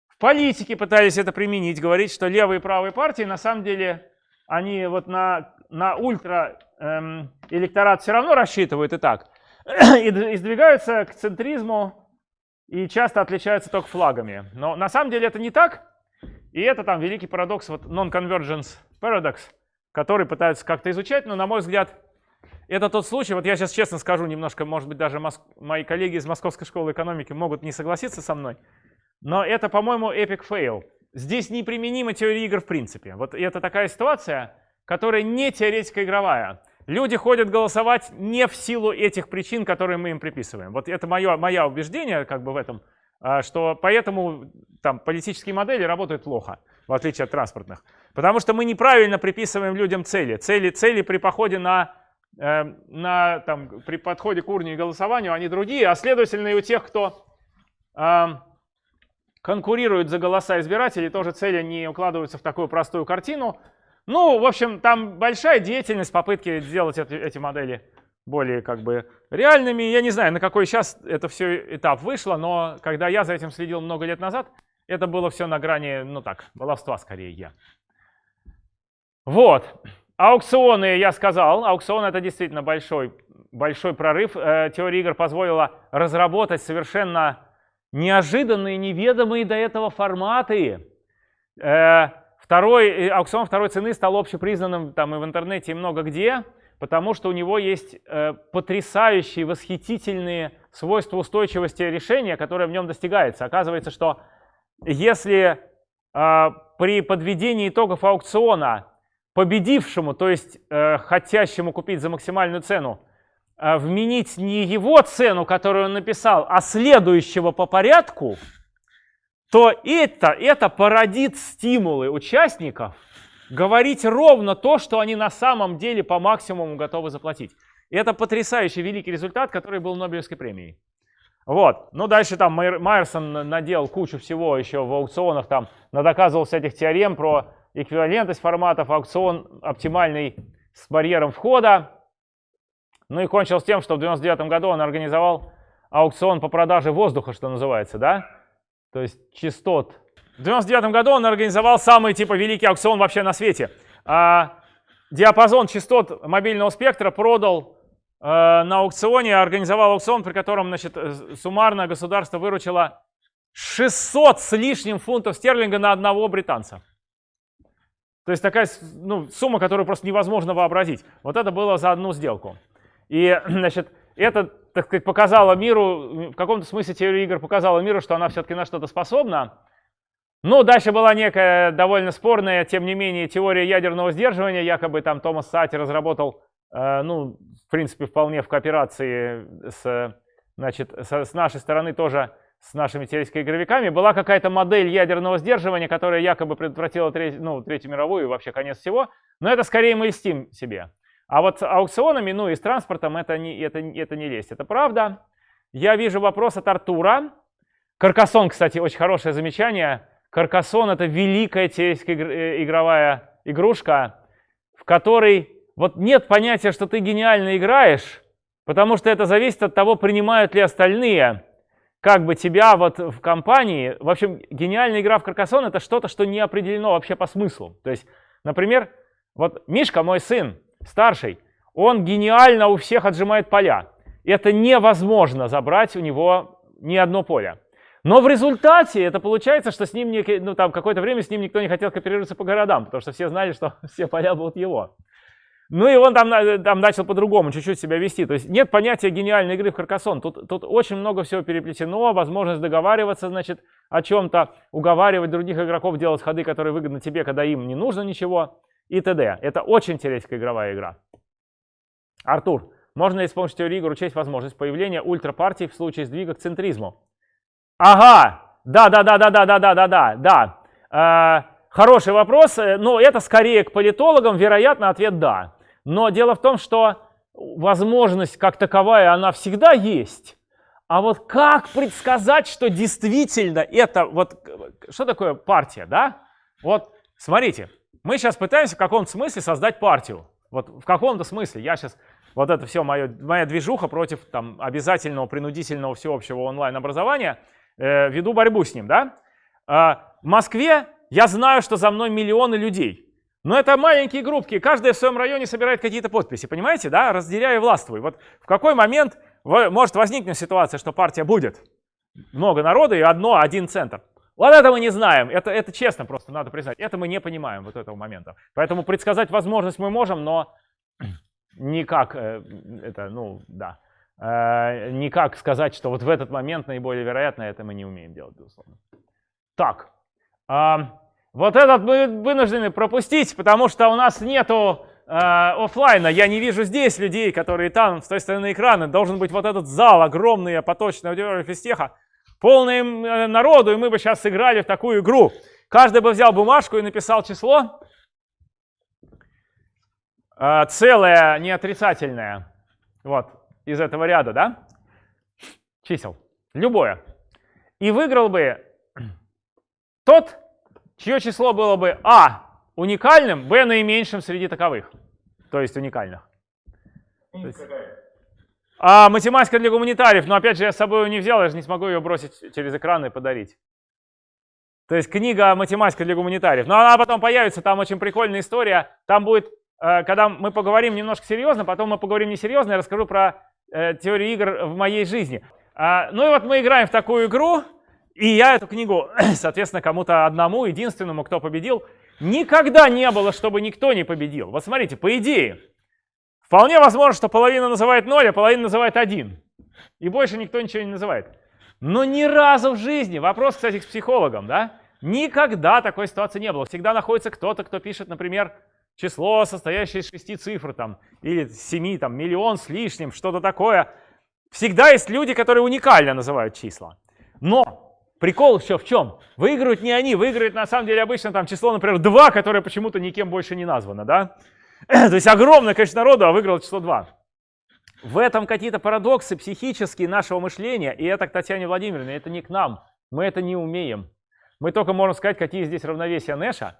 В политике пытались это применить, говорить, что левые и правые партии на самом деле, они вот на на ультра эм, электорат все равно рассчитывают и так, и, и сдвигаются к центризму и часто отличаются только флагами. Но на самом деле это не так, и это там великий парадокс, вот non-convergence paradox, который пытаются как-то изучать, но на мой взгляд это тот случай, вот я сейчас честно скажу, немножко, может быть, даже моск... мои коллеги из Московской школы экономики могут не согласиться со мной, но это, по-моему, epic fail. Здесь неприменима теория игр в принципе. Вот это такая ситуация, которая не теоретико-игровая. Люди ходят голосовать не в силу этих причин, которые мы им приписываем. Вот это мое, мое убеждение как бы в этом, а, что поэтому там политические модели работают плохо, в отличие от транспортных. Потому что мы неправильно приписываем людям цели. Цели, цели при походе на, э, на там, при подходе к урне и голосованию, они другие, а следовательно и у тех, кто э, конкурирует за голоса избирателей, тоже цели не укладываются в такую простую картину. Ну, в общем, там большая деятельность, попытки сделать эти, эти модели более как бы реальными. Я не знаю, на какой сейчас это все этап вышло, но когда я за этим следил много лет назад, это было все на грани, ну так, баловства скорее я. Вот. Аукционы, я сказал, аукцион это действительно большой, большой прорыв. Э, теория игр позволила разработать совершенно неожиданные, неведомые до этого форматы. Второй, э, аукцион второй цены стал общепризнанным там и в интернете, и много где, потому что у него есть э, потрясающие, восхитительные свойства устойчивости решения, которое в нем достигается. Оказывается, что если э, при подведении итогов аукциона победившему, то есть э, хотящему купить за максимальную цену, э, вменить не его цену, которую он написал, а следующего по порядку, то это, это породит стимулы участников говорить ровно то, что они на самом деле по максимуму готовы заплатить. И это потрясающий великий результат, который был Нобелевской премией. Вот. Ну, дальше там Майерсон наделал кучу всего еще в аукционах, там надоказывал всяких теорем про эквивалентность форматов, аукцион оптимальный с барьером входа. Ну и кончилось тем, что в 99 году он организовал аукцион по продаже воздуха, что называется, да? То есть частот. В 99 году он организовал самый типа великий аукцион вообще на свете. А, диапазон частот мобильного спектра продал а, на аукционе, организовал аукцион, при котором значит, э, суммарно государство выручило 600 с лишним фунтов стерлинга на одного британца. То есть такая ну, сумма, которую просто невозможно вообразить. Вот это было за одну сделку. И значит, это так сказать, показала миру, в каком-то смысле теория игр показала миру, что она все-таки на что-то способна. Ну, дальше была некая довольно спорная, тем не менее, теория ядерного сдерживания. Якобы там Томас Сати разработал, э, ну, в принципе, вполне в кооперации с, значит, с, с нашей стороны тоже с нашими теоретическими игровиками. Была какая-то модель ядерного сдерживания, которая якобы предотвратила треть, ну, Третью мировую и вообще конец всего. Но это скорее мы льстим себе. А вот с аукционами, ну и с транспортом это не, это, это не лезть. Это правда. Я вижу вопрос от Артура. Каркасон, кстати, очень хорошее замечание. Каркасон это великая теоретическая э, игровая игрушка, в которой вот нет понятия, что ты гениально играешь, потому что это зависит от того, принимают ли остальные как бы тебя вот в компании. В общем, гениальная игра в Каркасон это что-то, что не определено вообще по смыслу. То есть, например, вот Мишка, мой сын, старший, он гениально у всех отжимает поля. Это невозможно забрать у него ни одно поле. Но в результате это получается, что с ним ну, там какое-то время с ним никто не хотел кооперироваться по городам, потому что все знали, что все поля будут его. Ну и он там, там начал по-другому чуть-чуть себя вести. То есть нет понятия гениальной игры в Каркасон. Тут, тут очень много всего переплетено, возможность договариваться, значит, о чем-то, уговаривать других игроков делать ходы, которые выгодны тебе, когда им не нужно ничего и т.д. Это очень теоретическая игровая игра. Артур, можно ли с помощью теории игр учесть возможность появления ультрапартий в случае сдвига к центризму? Ага, да-да-да-да-да-да-да-да, да. Э, хороший вопрос, э, но это скорее к политологам, вероятно, ответ да. Но дело в том, что возможность как таковая, она всегда есть. А вот как предсказать, что действительно это, вот, что такое партия, да? Вот, смотрите, мы сейчас пытаемся в каком-то смысле создать партию. Вот в каком-то смысле. Я сейчас, вот это все мое, моя движуха против там, обязательного принудительного всеобщего онлайн-образования, э, веду борьбу с ним. Да? Э, в Москве я знаю, что за мной миллионы людей. Но это маленькие группки, каждая в своем районе собирает какие-то подписи, понимаете, да, разделяя властвуй. Вот в какой момент может возникнуть ситуация, что партия будет? Много народа и одно, один центр. Вот это мы не знаем, это, это честно просто надо признать, это мы не понимаем вот этого момента. Поэтому предсказать возможность мы можем, но никак, э, это, ну, да, э, никак сказать, что вот в этот момент наиболее вероятно, это мы не умеем делать, безусловно. Так, вот этот мы вынуждены пропустить, потому что у нас нету э, офлайна. Я не вижу здесь людей, которые там, с той стороны экрана. Должен быть вот этот зал, огромный, поточный аудитория физтеха, полный э, народу, и мы бы сейчас сыграли в такую игру. Каждый бы взял бумажку и написал число. Э, целое, не отрицательное. Вот, из этого ряда, да? Чисел. Любое. И выиграл бы тот, чье число было бы а уникальным, b наименьшим среди таковых, то есть уникальных. То есть, а математика для гуманитариев, но опять же я с собой ее не взял, я же не смогу ее бросить через экран и подарить. То есть книга «Математика для гуманитариев». Но она потом появится, там очень прикольная история. Там будет, э, когда мы поговорим немножко серьезно, потом мы поговорим несерьезно, я расскажу про э, теорию игр в моей жизни. А, ну и вот мы играем в такую игру, и я эту книгу, соответственно, кому-то одному, единственному, кто победил, никогда не было, чтобы никто не победил. Вот смотрите, по идее, вполне возможно, что половина называет 0, а половина называет 1. И больше никто ничего не называет. Но ни разу в жизни, вопрос, кстати, к психологам, да, никогда такой ситуации не было. Всегда находится кто-то, кто пишет, например, число, состоящее из шести цифр, там, или семи, там, миллион с лишним, что-то такое. Всегда есть люди, которые уникально называют числа. Но Прикол еще в чем? Выигрывают не они, выигрывает на самом деле обычно там число, например, 2, которое почему-то никем больше не названо, да? То есть огромное количество народу, а выиграло число 2. В этом какие-то парадоксы психические нашего мышления, и это к Татьяне Владимировне, это не к нам. Мы это не умеем. Мы только можем сказать, какие здесь равновесия Нэша.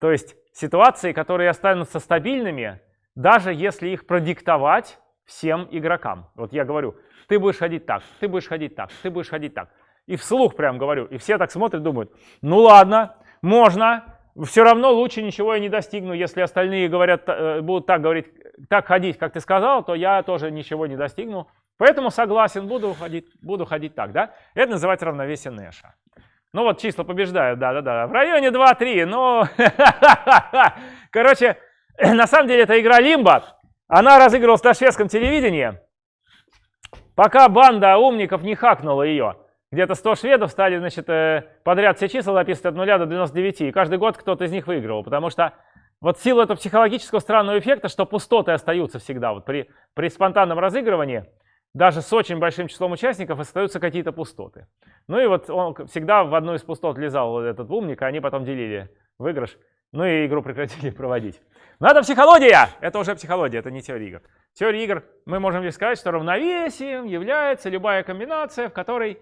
То есть ситуации, которые останутся стабильными, даже если их продиктовать всем игрокам. Вот я говорю, ты будешь ходить так, ты будешь ходить так, ты будешь ходить так. И вслух прям говорю. И все так смотрят, думают, ну ладно, можно, все равно лучше ничего я не достигну. Если остальные говорят, э, будут так говорить, так ходить, как ты сказал, то я тоже ничего не достигну. Поэтому согласен, буду ходить, буду ходить так, да? Это называется равновесие Нэша. Ну вот числа побеждают, да-да-да. В районе 2-3, но... Короче, на самом деле это игра Лимба. Она разыгрывалась на шведском телевидении, пока банда умников не хакнула ее. Где-то 100 шведов стали, значит, э, подряд все числа записывать от 0 до 99, и каждый год кто-то из них выигрывал, потому что вот в силу этого психологического странного эффекта, что пустоты остаются всегда, вот при, при спонтанном разыгрывании, даже с очень большим числом участников остаются какие-то пустоты. Ну и вот он всегда в одну из пустот лезал этот умник, а они потом делили выигрыш, ну и игру прекратили проводить. Но это психология! Это уже психология, это не теория игр. Теория игр мы можем лишь сказать, что равновесием является любая комбинация, в которой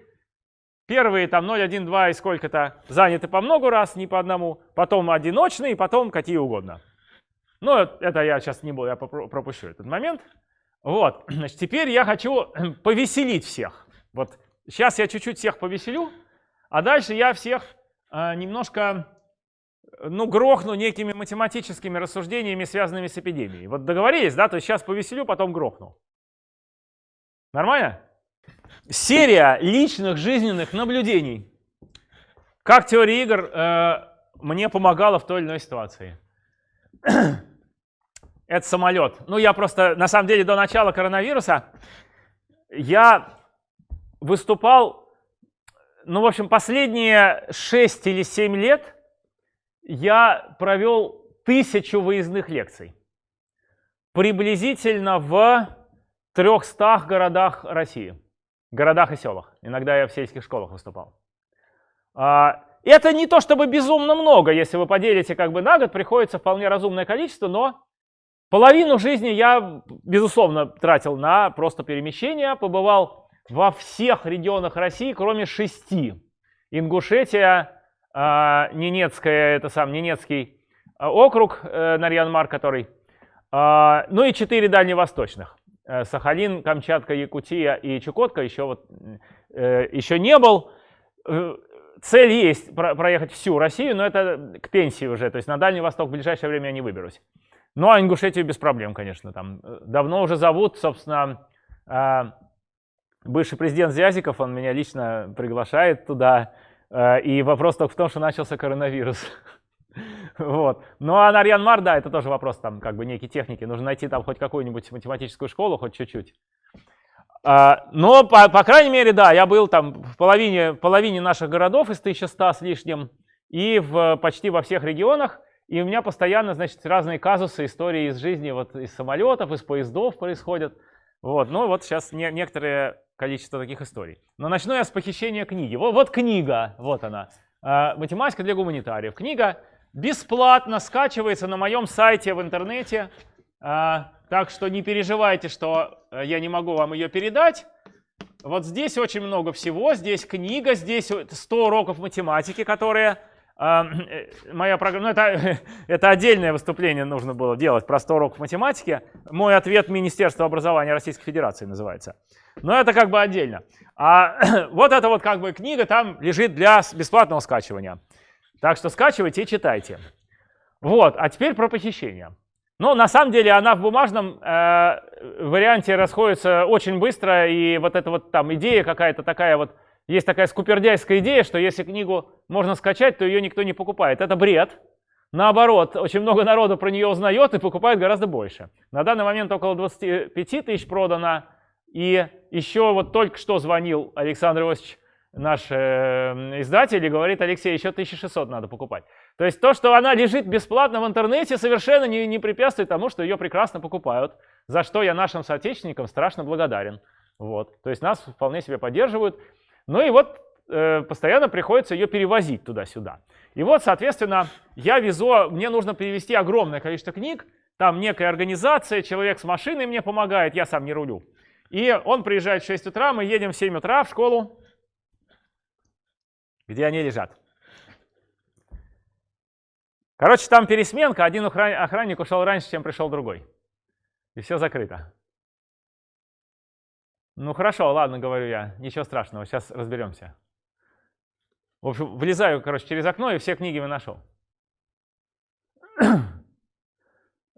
Первые там 0, 1, 2 и сколько-то заняты по много раз, не по одному. Потом одиночные, потом какие угодно. Но это я сейчас не буду, я пропущу этот момент. Вот, значит, теперь я хочу повеселить всех. Вот сейчас я чуть-чуть всех повеселю, а дальше я всех э, немножко, ну, грохну некими математическими рассуждениями, связанными с эпидемией. Вот договорились, да? То есть сейчас повеселю, потом грохну. Нормально? Серия личных жизненных наблюдений. Как теория игр э, мне помогала в той или иной ситуации. Это самолет. Ну, я просто, на самом деле, до начала коронавируса я выступал, ну, в общем, последние 6 или 7 лет я провел тысячу выездных лекций. Приблизительно в 300 городах России городах и селах. Иногда я в сельских школах выступал. А, это не то чтобы безумно много, если вы поделите как бы на год, приходится вполне разумное количество, но половину жизни я, безусловно, тратил на просто перемещение, побывал во всех регионах России, кроме шести. Ингушетия, а, Ненецкая, это сам Ненецкий а, округ, э, Нарьян-Мар, который, ну и четыре дальневосточных. Э, Сахалин, Камчатка, Якутия и Чукотка еще, вот, э, еще не был. Э, цель есть проехать всю Россию, но это к пенсии уже, то есть на Дальний Восток в ближайшее время я не выберусь. Ну а Ингушетию без проблем, конечно, там давно уже зовут, собственно, бывший президент Зязиков, он меня лично приглашает туда, и вопрос только в том, что начался коронавирус. Вот. Ну а Нарьян-Мар, да, это тоже вопрос там как бы некие техники. Нужно найти там хоть какую-нибудь математическую школу, хоть чуть-чуть. А, но, по, по крайней мере, да, я был там в половине, половине наших городов из 1100 с лишним и в, почти во всех регионах. И у меня постоянно, значит, разные казусы, истории из жизни, вот из самолетов, из поездов происходят. Вот, ну вот сейчас не, некоторое количество таких историй. Но начну я с похищения книги. Вот, вот книга, вот она. А, Математика для гуманитариев. Книга бесплатно скачивается на моем сайте в интернете. А, так что не переживайте, что э, я не могу вам ее передать. Вот здесь очень много всего. Здесь книга, здесь 100 уроков математики, которые э, моя программа, ну это, это отдельное выступление нужно было делать про 100 уроков математики. Мой ответ Министерства образования Российской Федерации называется. Но это как бы отдельно. А вот эта вот как бы книга там лежит для бесплатного скачивания. Так что скачивайте и читайте. Вот, а теперь про похищение. Но на самом деле она в бумажном э, варианте расходится очень быстро, и вот эта вот там идея какая-то такая вот, есть такая скупердяйская идея, что если книгу можно скачать, то ее никто не покупает. Это бред. Наоборот, очень много народу про нее узнает и покупает гораздо больше. На данный момент около 25 тысяч продано, и еще вот только что звонил Александр Иосифович наш э, издатель и говорит, Алексей, еще 1600 надо покупать. То есть то, что она лежит бесплатно в интернете, совершенно не, не препятствует тому, что ее прекрасно покупают, за что я нашим соотечественникам страшно благодарен. Вот. То есть нас вполне себе поддерживают. Ну и вот э, постоянно приходится ее перевозить туда-сюда. И вот, соответственно, я везу, мне нужно перевести огромное количество книг, там некая организация, человек с машиной мне помогает, я сам не рулю. И он приезжает в 6 утра, мы едем в 7 утра в школу, где они лежат. Короче, там пересменка, один охранник ушел раньше, чем пришел другой. И все закрыто. Ну хорошо, ладно, говорю я, ничего страшного, сейчас разберемся. В общем, влезаю, короче, через окно и все книги выношу.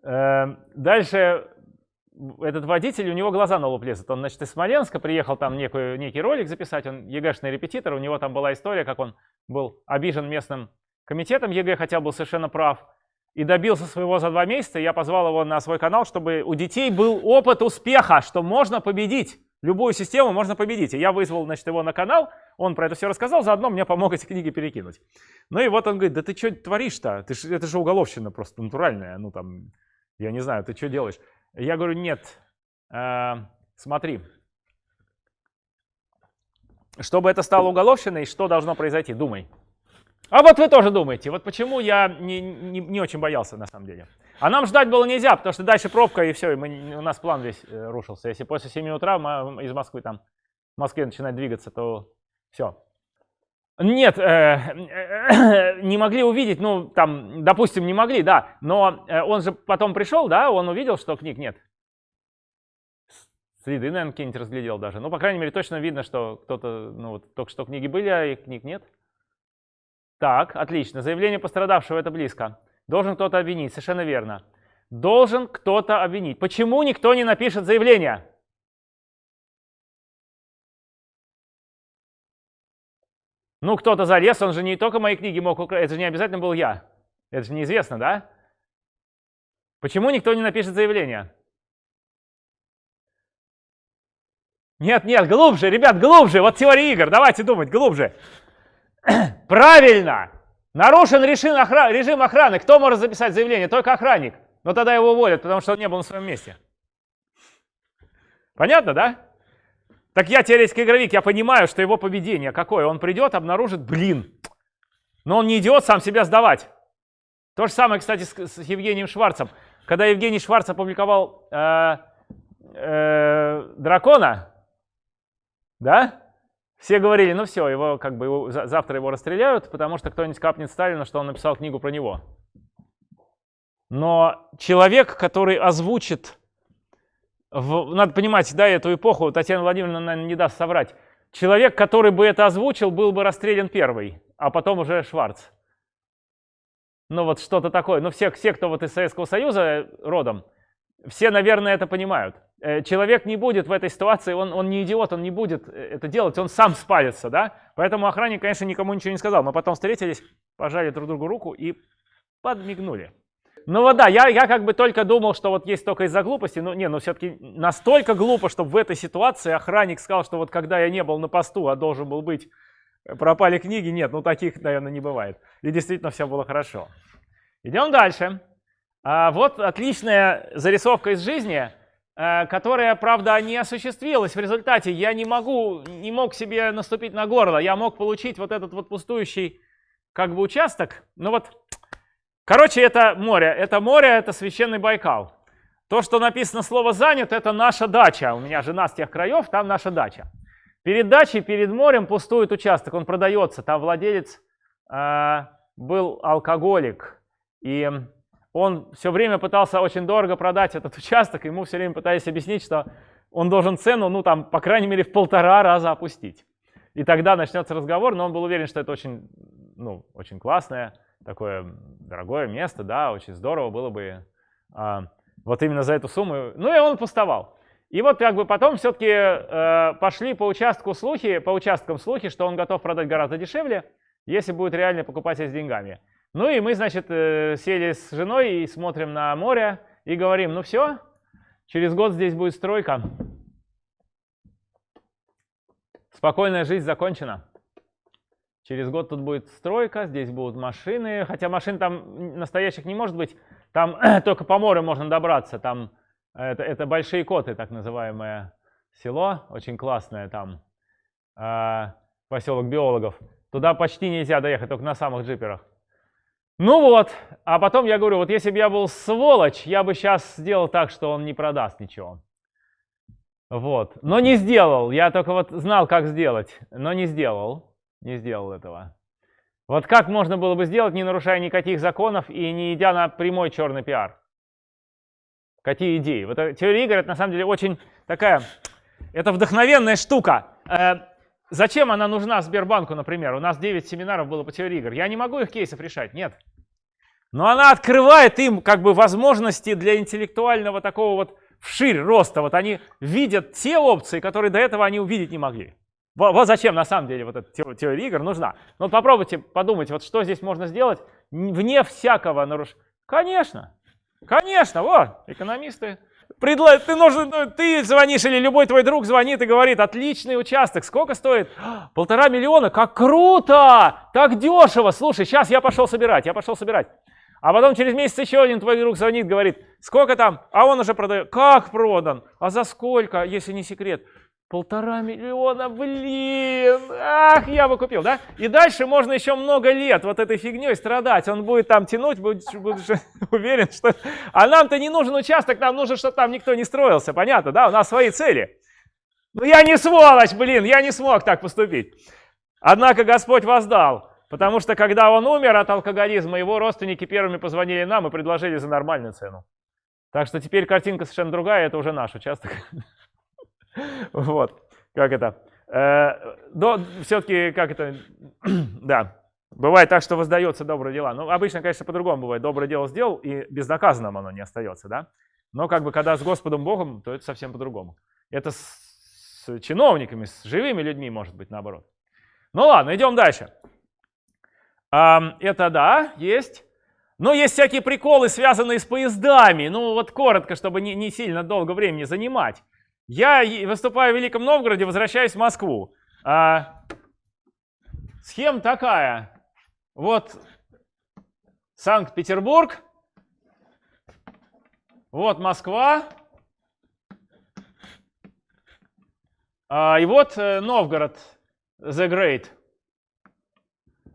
Эм, дальше этот водитель, у него глаза на лоб лезут. Он, значит, из Смоленска приехал там некую, некий ролик записать, он ЕГЭшный репетитор, у него там была история, как он был обижен местным комитетом ЕГЭ, хотя был совершенно прав, и добился своего за два месяца. Я позвал его на свой канал, чтобы у детей был опыт успеха, что можно победить. Любую систему можно победить. И я вызвал, значит, его на канал, он про это все рассказал, заодно мне помог эти книги перекинуть. Ну и вот он говорит, да ты что творишь-то? это же уголовщина просто натуральная. Ну там, я не знаю, ты что делаешь? Я говорю, нет, э, смотри, чтобы это стало уголовщиной, что должно произойти? Думай. А вот вы тоже думаете, вот почему я не, не, не очень боялся на самом деле. А нам ждать было нельзя, потому что дальше пробка и все, и мы, у нас план весь э, рушился. Если после 7 утра мы из Москвы там, в Москве начинает двигаться, то все. Нет, э, э, не могли увидеть, ну, там, допустим, не могли, да, но э, он же потом пришел, да, он увидел, что книг нет. Следы, наверное, какие-нибудь разглядел даже. Ну, по крайней мере, точно видно, что кто-то, ну, вот только что книги были, а их книг нет. Так, отлично. Заявление пострадавшего, это близко. Должен кто-то обвинить, совершенно верно. Должен кто-то обвинить. Почему никто не напишет заявление? Ну, кто-то залез, он же не только мои книги мог украсть, это же не обязательно был я. Это же неизвестно, да? Почему никто не напишет заявление? Нет, нет, глубже, ребят, глубже. Вот теория игр, давайте думать, глубже. Правильно! Нарушен режим, охраны, режим охраны. Кто может записать заявление? Только охранник. Но тогда его уволят, потому что он не был на своем месте. Понятно, да? Так я теоретический игровик, я понимаю, что его поведение какое. Он придет, обнаружит, блин, но он не идет сам себя сдавать. То же самое, кстати, с, с Евгением Шварцем. Когда Евгений Шварц опубликовал э, э, «Дракона», да, все говорили, ну все, его как бы его, завтра его расстреляют, потому что кто-нибудь капнет Сталину, что он написал книгу про него. Но человек, который озвучит в, надо понимать, да, эту эпоху, Татьяна Владимировна, наверное, не даст соврать. Человек, который бы это озвучил, был бы расстрелян первый. а потом уже Шварц. Ну вот что-то такое. Ну все, все, кто вот из Советского Союза родом, все, наверное, это понимают. Э, человек не будет в этой ситуации, он, он не идиот, он не будет э, это делать, он сам спалится, да? Поэтому охранник, конечно, никому ничего не сказал. Мы потом встретились, пожали друг другу руку и подмигнули. Ну вот да, я, я как бы только думал, что вот есть только из-за глупости, но не, но все-таки настолько глупо, чтобы в этой ситуации охранник сказал, что вот когда я не был на посту, а должен был быть, э, пропали книги, нет, ну таких, наверное, не бывает. И действительно все было хорошо. Идем дальше. А вот отличная зарисовка из жизни, э, которая, правда, не осуществилась в результате. Я не могу, не мог себе наступить на горло. Я мог получить вот этот вот пустующий как бы участок. Ну вот, короче, это море. Это море, это священный Байкал. То, что написано слово «занят», это наша дача. У меня жена с тех краев, там наша дача. Перед дачей, перед морем пустует участок, он продается. Там владелец э, был алкоголик. И он все время пытался очень дорого продать этот участок, ему все время пытались объяснить, что он должен цену, ну там, по крайней мере, в полтора раза опустить. И тогда начнется разговор, но он был уверен, что это очень, ну, очень классное, такое дорогое место, да, очень здорово было бы а, вот именно за эту сумму. Ну и он пустовал. И вот как бы потом все-таки э, пошли по участку слухи, по участкам слухи, что он готов продать гораздо дешевле, если будет реальный покупатель с деньгами. Ну и мы, значит, э, сели с женой и смотрим на море и говорим, ну все, через год здесь будет стройка. Спокойная жизнь закончена. Через год тут будет стройка, здесь будут машины, хотя машин там настоящих не может быть, там только по морю можно добраться, там это, это Большие Коты, так называемое село, очень классное там, э, поселок биологов. Туда почти нельзя доехать, только на самых джиперах. Ну вот, а потом я говорю, вот если бы я был сволочь, я бы сейчас сделал так, что он не продаст ничего. Вот, но не сделал, я только вот знал, как сделать, но не сделал, не сделал этого. Вот как можно было бы сделать, не нарушая никаких законов и не идя на прямой черный пиар? Какие идеи? Вот теория игр, это на самом деле очень такая, это вдохновенная штука. Э, Зачем она нужна Сбербанку, например? У нас 9 семинаров было по теории игр. Я не могу их кейсов решать, нет. Но она открывает им как бы возможности для интеллектуального такого вот вширь роста. Вот они видят те опции, которые до этого они увидеть не могли. Вот, зачем на самом деле вот эта теория игр нужна. Ну вот попробуйте подумать, вот что здесь можно сделать вне всякого нарушения. Конечно, конечно, вот, экономисты Предла... Ты, нужен, ну, ты звонишь или любой твой друг звонит и говорит, отличный участок, сколько стоит? Полтора миллиона, как круто, так дешево. Слушай, сейчас я пошел собирать, я пошел собирать. А потом через месяц еще один твой друг звонит, говорит, сколько там? А он уже продает. Как продан? А за сколько, если не секрет? Полтора миллиона, блин, ах, я бы купил, да? И дальше можно еще много лет вот этой фигней страдать. Он будет там тянуть, будет, будешь уверен, что... А нам-то не нужен участок, нам нужно, чтобы там никто не строился, понятно, да? У нас свои цели. Ну я не сволочь, блин, я не смог так поступить. Однако Господь воздал, потому что когда он умер от алкоголизма, его родственники первыми позвонили нам и предложили за нормальную цену. Так что теперь картинка совершенно другая, это уже наш участок. Вот, как это. Э, но все-таки, как это, да, бывает так, что воздается добрые дела. Ну, обычно, конечно, по-другому бывает. Доброе дело сделал, и безнаказанным оно не остается, да. Но как бы, когда с Господом Богом, то это совсем по-другому. Это с, с чиновниками, с живыми людьми, может быть, наоборот. Ну ладно, идем дальше. Это да, есть. Но есть всякие приколы, связанные с поездами. Ну вот коротко, чтобы не, не сильно долго времени занимать. Я выступаю в Великом Новгороде, возвращаюсь в Москву. А, схема такая. Вот Санкт-Петербург. Вот Москва. А, и вот э, Новгород, The Great.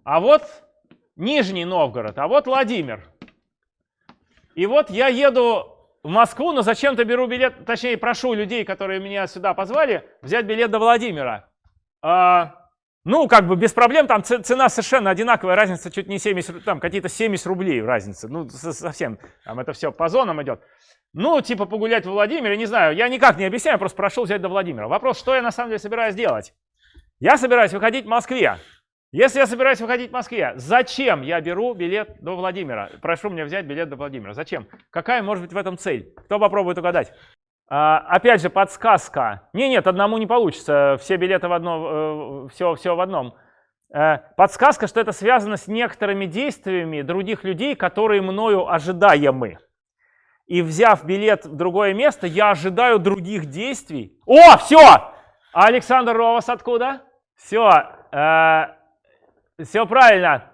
А вот Нижний Новгород, а вот Владимир. И вот я еду в Москву, но зачем-то беру билет, точнее прошу людей, которые меня сюда позвали, взять билет до Владимира. А, ну, как бы без проблем, там цена совершенно одинаковая, разница чуть не 70, там какие-то 70 рублей разница, ну, совсем, там это все по зонам идет. Ну, типа погулять в Владимире, не знаю, я никак не объясняю, просто прошу взять до Владимира. Вопрос, что я на самом деле собираюсь делать? Я собираюсь выходить в Москве. Если я собираюсь выходить в Москве, зачем я беру билет до Владимира? Прошу меня взять билет до Владимира. Зачем? Какая может быть в этом цель? Кто попробует угадать? А, опять же, подсказка. Не, нет, одному не получится. Все билеты в одном, э, все, все в одном. Э, подсказка, что это связано с некоторыми действиями других людей, которые мною ожидаемы. И взяв билет в другое место, я ожидаю других действий. О, все! А Александр Ровас откуда? Все, э, все правильно.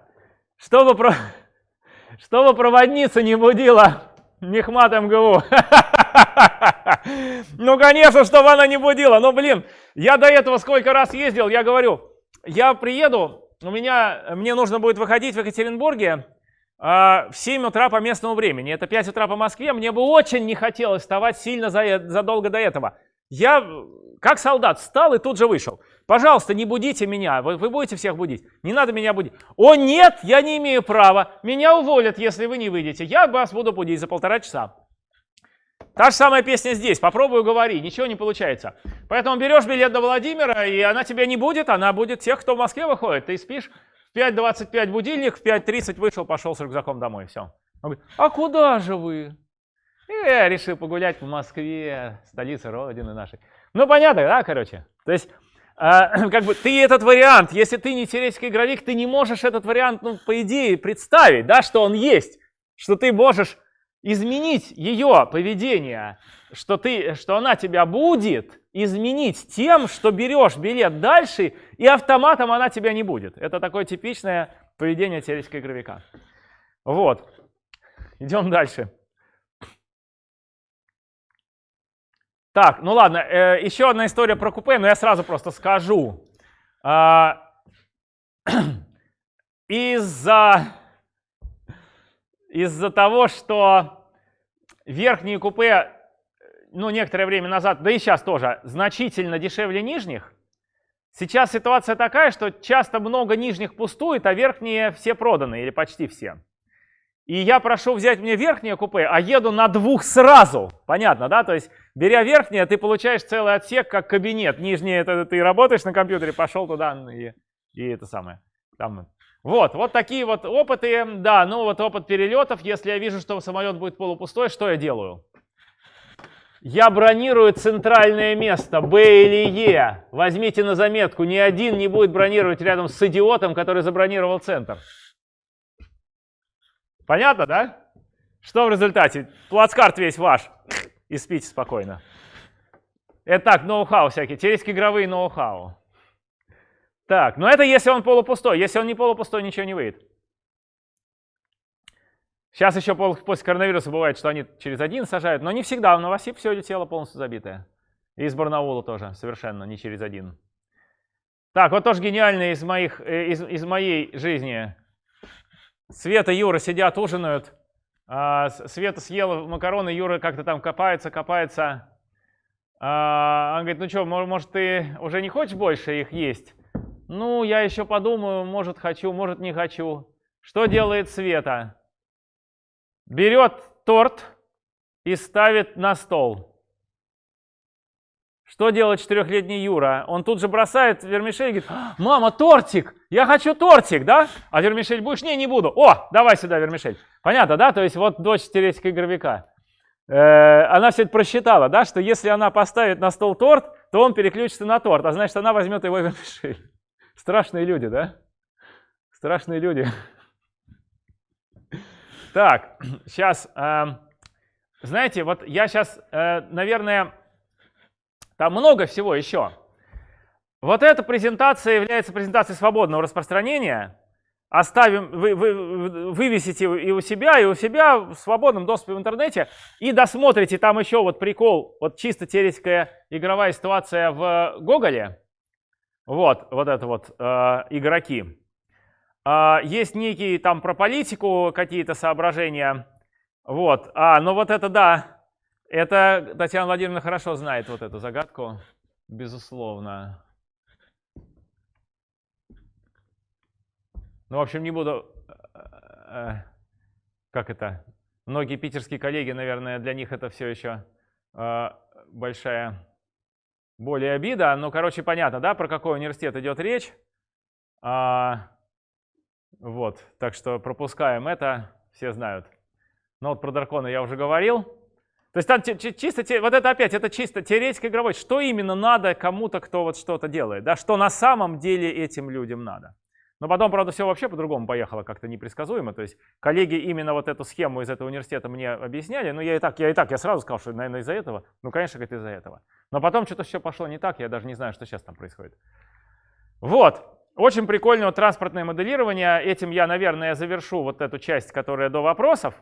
Чтобы, про... Чтобы проводница не будила Мехмат МГУ. Ну, конечно, чтобы она не будила. Но, блин, я до этого сколько раз ездил, я говорю, я приеду, у меня, мне нужно будет выходить в Екатеринбурге а, в 7 утра по местному времени. Это 5 утра по Москве. Мне бы очень не хотелось вставать сильно задолго до этого. Я, как солдат, встал и тут же вышел. Пожалуйста, не будите меня. Вы, вы будете всех будить. Не надо меня будить. О, нет, я не имею права. Меня уволят, если вы не выйдете. Я вас буду будить за полтора часа. Та же самая песня здесь. Попробую говори, ничего не получается. Поэтому берешь билет до Владимира, и она тебя не будет, она будет тех, кто в Москве выходит. Ты спишь, в 5.25 будильник, в 5.30 вышел, пошел с рюкзаком домой, все. Он говорит, а куда же вы? И я решил погулять в Москве, столице Родины нашей. Ну, понятно, да, короче? То есть, э, как бы ты этот вариант, если ты не теоретический игровик, ты не можешь этот вариант, ну, по идее, представить, да, что он есть. Что ты можешь изменить ее поведение, что, ты, что она тебя будет изменить тем, что берешь билет дальше, и автоматом она тебя не будет. Это такое типичное поведение теоретического игровика. Вот. Идем дальше. Так, ну ладно, э, еще одна история про купе, но я сразу просто скажу. Э, Из-за из-за того, что верхние купе, ну, некоторое время назад, да и сейчас тоже, значительно дешевле нижних, сейчас ситуация такая, что часто много нижних пустует, а верхние все проданы, или почти все. И я прошу взять мне верхнее купе, а еду на двух сразу. Понятно, да? То есть, беря верхнее, ты получаешь целый отсек, как кабинет. Нижнее, это ты работаешь на компьютере, пошел туда и, и это самое. Там вот, вот такие вот опыты. Да, ну вот опыт перелетов. Если я вижу, что самолет будет полупустой, что я делаю? Я бронирую центральное место, Б или Е. Возьмите на заметку, ни один не будет бронировать рядом с идиотом, который забронировал центр. Понятно, да? Что в результате? Плацкарт весь ваш. И спите спокойно. Это так, ноу-хау всякие, теоретические игровые ноу-хау. Так, но это если он полупустой. Если он не полупустой, ничего не выйдет. Сейчас еще после коронавируса бывает, что они через один сажают, но не всегда. В Новосиб все тело полностью забитое. И из Барнаула тоже совершенно не через один. Так, вот тоже гениальный из, моих, э, из, из моей жизни. Света и Юра сидят, ужинают. А, Света съела макароны, Юра как-то там копается, копается. А, он говорит, ну что, может ты уже не хочешь больше их есть? Ну, я еще подумаю, может хочу, может не хочу. Что делает Света? Берет торт и ставит на стол. Что делает четырехлетний Юра? Он тут же бросает вермишель и говорит, «А, мама, тортик, я хочу тортик, да? А вермишель будешь? Не, не буду. О, давай сюда вермишель. Понятно, да? То есть вот дочь теоретика игровика. Э, она все это просчитала, да, что если она поставит на стол торт, то он переключится на торт, а значит она возьмет его вермишель. Страшные люди, да? Страшные люди. Так, сейчас, эм, знаете, вот я сейчас, э, наверное, там много всего еще. Вот эта презентация является презентацией свободного распространения. Оставим, вы, вы, вывесите и у себя, и у себя в свободном доступе в интернете, и досмотрите там еще вот прикол, вот чисто теоретическая игровая ситуация в Гоголе. Вот, вот это вот э, игроки. Э, есть некие там про политику какие-то соображения. Вот, а, ну вот это да, это Татьяна Владимировна хорошо знает вот эту загадку, безусловно. Ну, в общем, не буду, э, э, как это, многие питерские коллеги, наверное, для них это все еще э, большая более обида. Ну, короче, понятно, да, про какой университет идет речь. А, вот, так что пропускаем это, все знают. Но вот про дракона я уже говорил. То есть там чисто, вот это опять, это чисто теоретика игровой. Что именно надо кому-то, кто вот что-то делает, да, что на самом деле этим людям надо. Но потом, правда, все вообще по-другому поехало, как-то непредсказуемо. То есть коллеги именно вот эту схему из этого университета мне объясняли. Ну, я и так, я и так, я сразу сказал, что, наверное, из-за этого. Ну, конечно, это из-за этого. Но потом что-то все пошло не так, я даже не знаю, что сейчас там происходит. Вот. Очень прикольное транспортное моделирование. Этим я, наверное, завершу вот эту часть, которая до вопросов.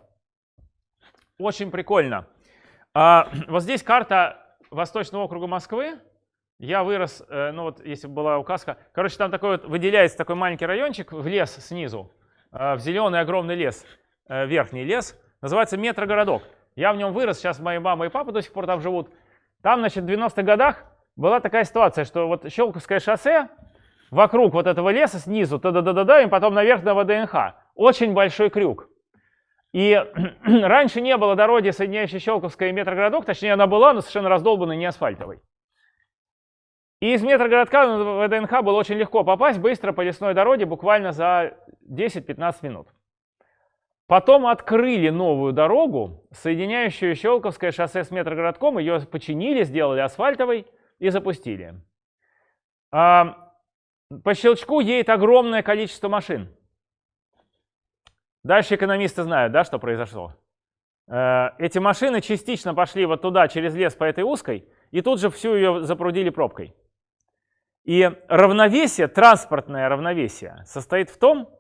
Очень прикольно. А, вот здесь карта Восточного округа Москвы. Я вырос, э, ну вот если бы была указка. Короче, там такой вот выделяется такой маленький райончик в лес снизу, э, в зеленый огромный лес, э, верхний лес. Называется метрогородок. Я в нем вырос, сейчас мои мама и папа до сих пор там живут. Там, значит, в 90-х годах была такая ситуация, что вот Щелковское шоссе, вокруг вот этого леса снизу, да-да-да-да, и потом наверх на ВДНХ. Очень большой крюк. И раньше не было дороги, соединяющей Щелковское и метрогородок, точнее она была, но совершенно раздолбанной, не асфальтовой. И из метрогородка на ВДНХ было очень легко попасть быстро по лесной дороге, буквально за 10-15 минут. Потом открыли новую дорогу, соединяющую Щелковское шоссе с метрогородком, ее починили, сделали асфальтовой и запустили. А, по щелчку едет огромное количество машин. Дальше экономисты знают, да, что произошло. Э, эти машины частично пошли вот туда, через лес по этой узкой, и тут же всю ее запрудили пробкой. И равновесие, транспортное равновесие, состоит в том,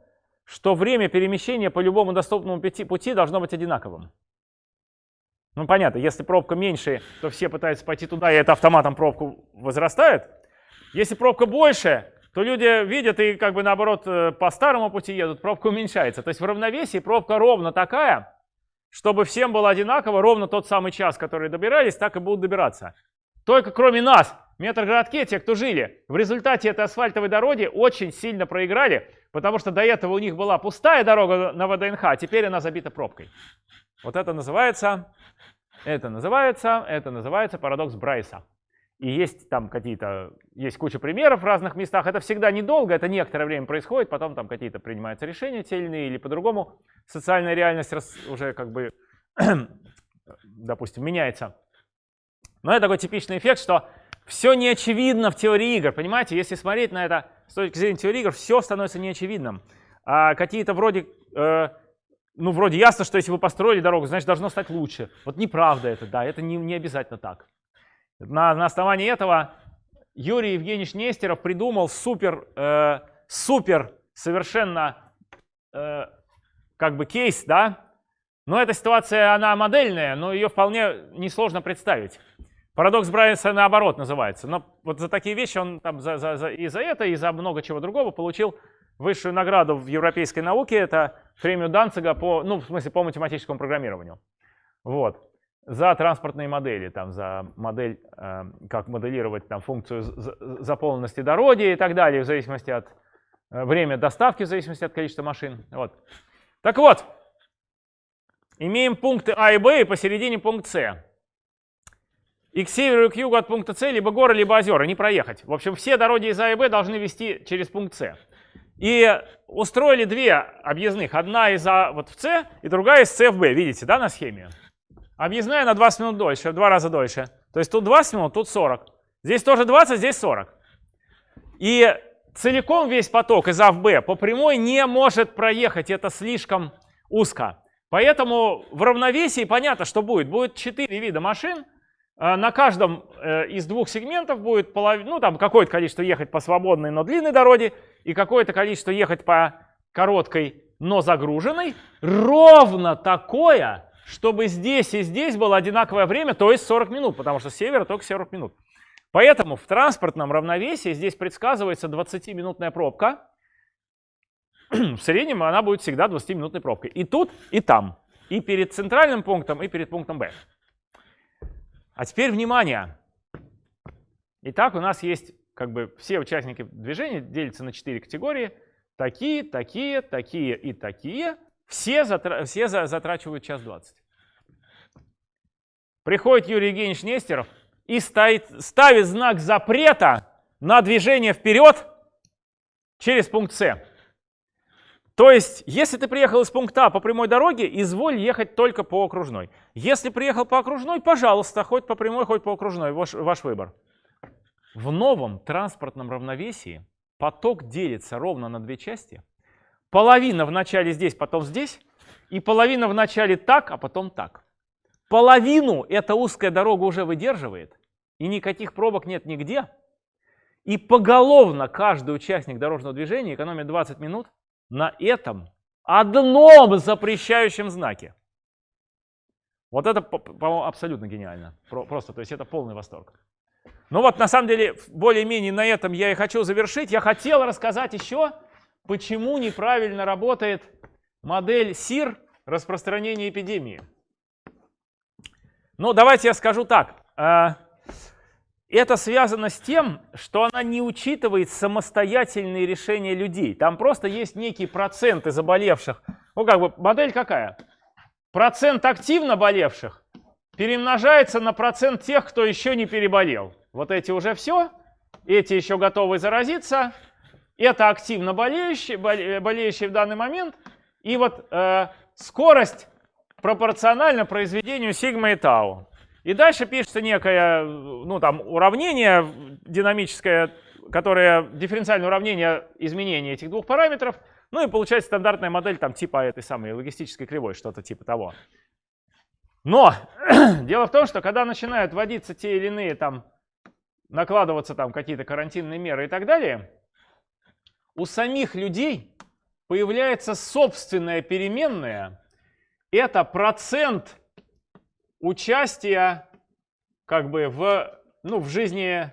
что время перемещения по любому доступному пути, должно быть одинаковым. Ну понятно, если пробка меньше, то все пытаются пойти туда, и это автоматом пробку возрастает. Если пробка больше, то люди видят и как бы наоборот э, по старому пути едут, пробка уменьшается. То есть в равновесии пробка ровно такая, чтобы всем было одинаково, ровно тот самый час, который добирались, так и будут добираться. Только кроме нас, в метрогородке, те, кто жили, в результате этой асфальтовой дороги очень сильно проиграли, потому что до этого у них была пустая дорога на ВДНХ, а теперь она забита пробкой. Вот это называется, это называется, это называется парадокс Брайса. И есть там какие-то, есть куча примеров в разных местах. Это всегда недолго, это некоторое время происходит, потом там какие-то принимаются решения те или иные, или по-другому социальная реальность уже как бы, допустим, меняется. Но это такой типичный эффект, что все неочевидно в теории игр. Понимаете, если смотреть на это с точки зрения теории игр, все становится неочевидным. А какие-то вроде, э, ну вроде ясно, что если вы построили дорогу, значит должно стать лучше. Вот неправда это, да, это не, не обязательно так. На, на основании этого Юрий Евгеньевич Нестеров придумал супер, э, супер совершенно э, как бы кейс, да? Но эта ситуация, она модельная, но ее вполне несложно представить. Парадокс Брайанса наоборот называется. Но вот за такие вещи он там за, за, за, и за это, и за много чего другого получил высшую награду в европейской науке. Это премию Данцига по, ну, в смысле, по математическому программированию. Вот за транспортные модели, там, за модель, э, как моделировать там, функцию заполненности дороги и так далее, в зависимости от э, времени доставки, в зависимости от количества машин. Вот. Так вот, имеем пункты А и Б и посередине пункт С. И к северу, и к югу от пункта С либо горы, либо озера, не проехать. В общем, все дороги из А и Б должны вести через пункт С. И устроили две объездных. Одна из А вот в С и другая из С в Б. Видите, да, на схеме? Объездная на 20 минут дольше, в два раза дольше. То есть тут 20 минут, тут 40. Здесь тоже 20, здесь 40. И целиком весь поток из А в Б по прямой не может проехать, это слишком узко. Поэтому в равновесии понятно, что будет. Будет 4 вида машин, э, на каждом э, из двух сегментов будет полов... ну, там какое-то количество ехать по свободной, но длинной дороге, и какое-то количество ехать по короткой, но загруженной. Ровно такое чтобы здесь и здесь было одинаковое время, то есть 40 минут, потому что с севера только 40 минут. Поэтому в транспортном равновесии здесь предсказывается 20-минутная пробка. В среднем она будет всегда 20-минутной пробкой. И тут, и там. И перед центральным пунктом, и перед пунктом Б. А теперь внимание. Итак, у нас есть как бы все участники движения делятся на 4 категории. Такие, такие, такие и такие. Все, затра все за затрачивают час 20. Приходит Юрий Евгеньевич Нестеров и ставит, ставит знак запрета на движение вперед через пункт С. То есть, если ты приехал из пункта А по прямой дороге, изволь ехать только по окружной. Если приехал по окружной, пожалуйста, хоть по прямой, хоть по окружной, ваш, ваш выбор. В новом транспортном равновесии поток делится ровно на две части. Половина в начале здесь, потом здесь, и половина в начале так, а потом так. Половину эта узкая дорога уже выдерживает, и никаких пробок нет нигде. И поголовно каждый участник дорожного движения экономит 20 минут на этом одном запрещающем знаке. Вот это, по-моему, абсолютно гениально. Просто, то есть это полный восторг. Ну вот, на самом деле, более-менее на этом я и хочу завершить. Я хотел рассказать еще, почему неправильно работает модель СИР распространения эпидемии. Ну, давайте я скажу так. А, это связано с тем, что она не учитывает самостоятельные решения людей. Там просто есть некие проценты заболевших. Ну, как бы модель какая? Процент активно болевших перемножается на процент тех, кто еще не переболел. Вот эти уже все, эти еще готовы заразиться. Это активно болеющие, болеющие в данный момент. И вот э, скорость пропорциональна произведению сигма и тау. И дальше пишется некое ну, там, уравнение динамическое, которое дифференциальное уравнение изменения этих двух параметров. Ну и получается стандартная модель там, типа этой самой логистической кривой, что-то типа того. Но дело в том, что когда начинают вводиться те или иные там, накладываться там какие-то карантинные меры и так далее, у самих людей появляется собственная переменная. Это процент участия как бы в, ну, в жизни,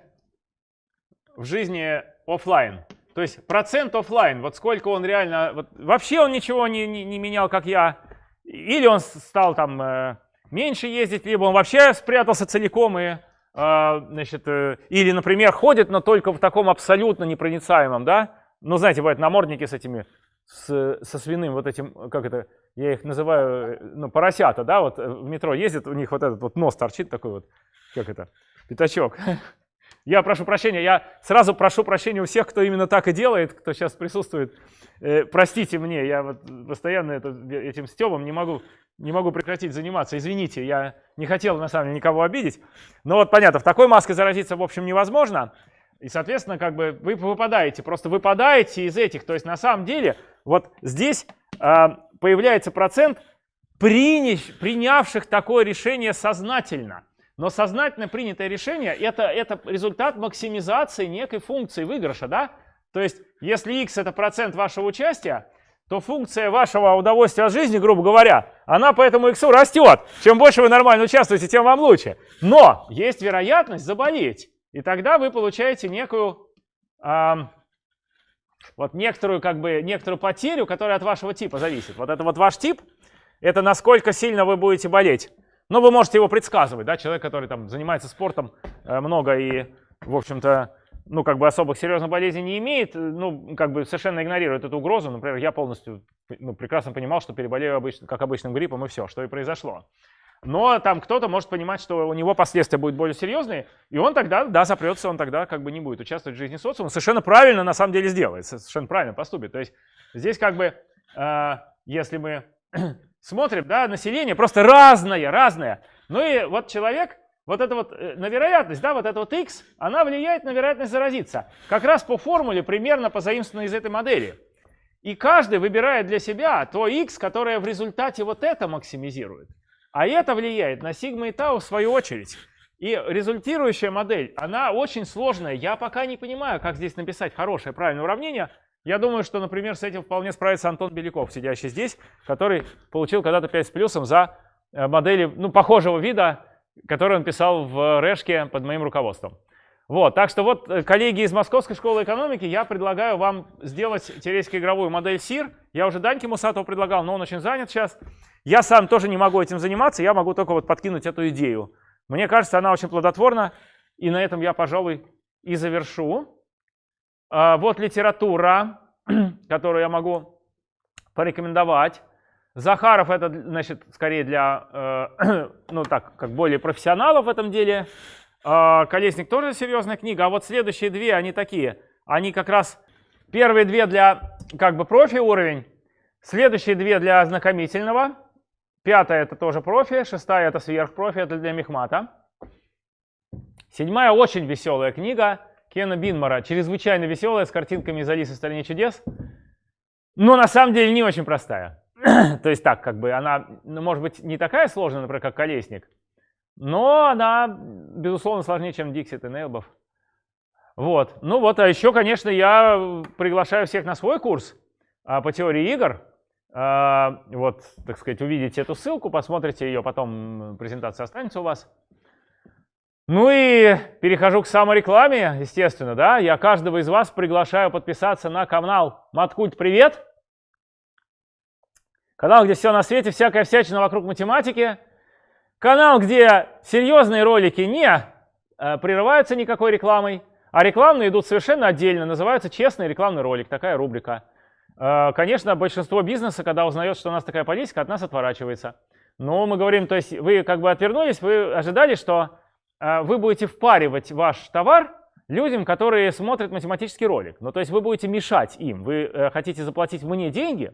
в жизни офлайн. То есть процент офлайн, вот сколько он реально, вот, вообще он ничего не, не, не менял, как я, или он стал там э, меньше ездить, либо он вообще спрятался целиком и, э, значит, э, или, например, ходит, но только в таком абсолютно непроницаемом, да, ну, знаете, бывают намордники с этими, с, со свиным вот этим, как это, я их называю, э, ну, поросята, да, вот э, в метро ездят, у них вот этот вот нос торчит такой вот, как это, пятачок. Я прошу прощения, я сразу прошу прощения у всех, кто именно так и делает, кто сейчас присутствует. Э, простите мне, я вот постоянно это, этим стебом не могу, не могу прекратить заниматься. Извините, я не хотел на самом деле никого обидеть. Но вот понятно, в такой маске заразиться в общем невозможно. И, соответственно, как бы вы выпадаете, просто выпадаете из этих. То есть на самом деле вот здесь э, появляется процент приняв, принявших такое решение сознательно. Но сознательно принятое решение это, это результат максимизации некой функции выигрыша. Да? То есть если x это процент вашего участия, то функция вашего удовольствия от жизни, грубо говоря, она по этому x растет. Чем больше вы нормально участвуете, тем вам лучше. Но есть вероятность заболеть. И тогда вы получаете некую, э, вот некоторую, как бы, некоторую потерю, которая от вашего типа зависит. Вот это вот ваш тип, это насколько сильно вы будете болеть. Но вы можете его предсказывать, да, человек, который там занимается спортом э, много и, в общем-то, ну, как бы особых серьезных болезней не имеет, ну, как бы совершенно игнорирует эту угрозу. Например, я полностью, ну, прекрасно понимал, что переболею обычно, как обычным гриппом и все, что и произошло. Но там кто-то может понимать, что у него последствия будут более серьезные, и он тогда, да, запрется, он тогда как бы не будет участвовать в жизни социума. Совершенно правильно на самом деле сделает, совершенно правильно поступит. То есть здесь как бы, э, если мы смотрим, да, население просто разное, разное. Ну и вот человек, вот это вот э, на вероятность, да, вот это вот x, она влияет на вероятность заразиться. Как раз по формуле, примерно позаимствованной из этой модели. И каждый выбирает для себя то x, которое в результате вот это максимизирует. А это влияет на сигма и тау в свою очередь. И результирующая модель, она очень сложная. Я пока не понимаю, как здесь написать хорошее, правильное уравнение. Я думаю, что, например, с этим вполне справится Антон Беляков, сидящий здесь, который получил когда-то 5 с плюсом за э, модели ну, похожего вида, который он писал в Решке под моим руководством. Вот, так что вот, э, коллеги из Московской школы экономики, я предлагаю вам сделать теоретико-игровую модель СИР. Я уже Даньке Мусатову предлагал, но он очень занят сейчас. Я сам тоже не могу этим заниматься, я могу только вот подкинуть эту идею. Мне кажется, она очень плодотворна, и на этом я, пожалуй, и завершу. А, вот литература, которую я могу порекомендовать. Захаров это, значит, скорее для, э, ну так, как более профессионалов в этом деле. А, Колесник тоже серьезная книга, а вот следующие две, они такие, они как раз Первые две для как бы профи уровень, следующие две для ознакомительного, пятая это тоже профи, шестая это сверхпрофи, это для мехмата. Седьмая очень веселая книга Кена Бинмара, чрезвычайно веселая, с картинками из Алисы в стране чудес, но на самом деле не очень простая. То есть так, как бы она, ну, может быть, не такая сложная, например, как Колесник, но она, безусловно, сложнее, чем Dixit и Нейлбов. Вот. Ну вот, а еще, конечно, я приглашаю всех на свой курс а, по теории игр. А, вот, так сказать, увидите эту ссылку, посмотрите ее, потом презентация останется у вас. Ну и перехожу к саморекламе, естественно, да. Я каждого из вас приглашаю подписаться на канал Маткульт Привет. Канал, где все на свете, всякая всячина вокруг математики. Канал, где серьезные ролики не э, прерываются никакой рекламой. А рекламные идут совершенно отдельно, называются «Честный рекламный ролик», такая рубрика. Э, конечно, большинство бизнеса, когда узнает, что у нас такая политика, от нас отворачивается. Но мы говорим, то есть вы как бы отвернулись, вы ожидали, что э, вы будете впаривать ваш товар людям, которые смотрят математический ролик. Ну, то есть вы будете мешать им. Вы хотите заплатить мне деньги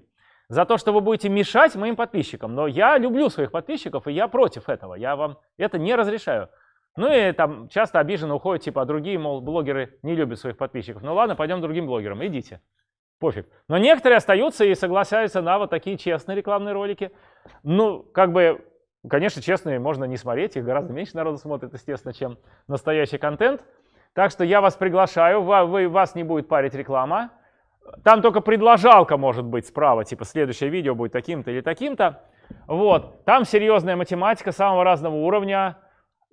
за то, что вы будете мешать моим подписчикам. Но я люблю своих подписчиков, и я против этого. Я вам это не разрешаю. Ну и там часто обиженно уходят, типа, а другие, мол, блогеры не любят своих подписчиков. Ну ладно, пойдем другим блогерам, идите. Пофиг. Но некоторые остаются и соглашаются на вот такие честные рекламные ролики. Ну, как бы, конечно, честные можно не смотреть, их гораздо меньше народу смотрит, естественно, чем настоящий контент. Так что я вас приглашаю, вы, вас не будет парить реклама. Там только предложалка может быть справа, типа следующее видео будет таким-то или таким-то. Вот, там серьезная математика самого разного уровня,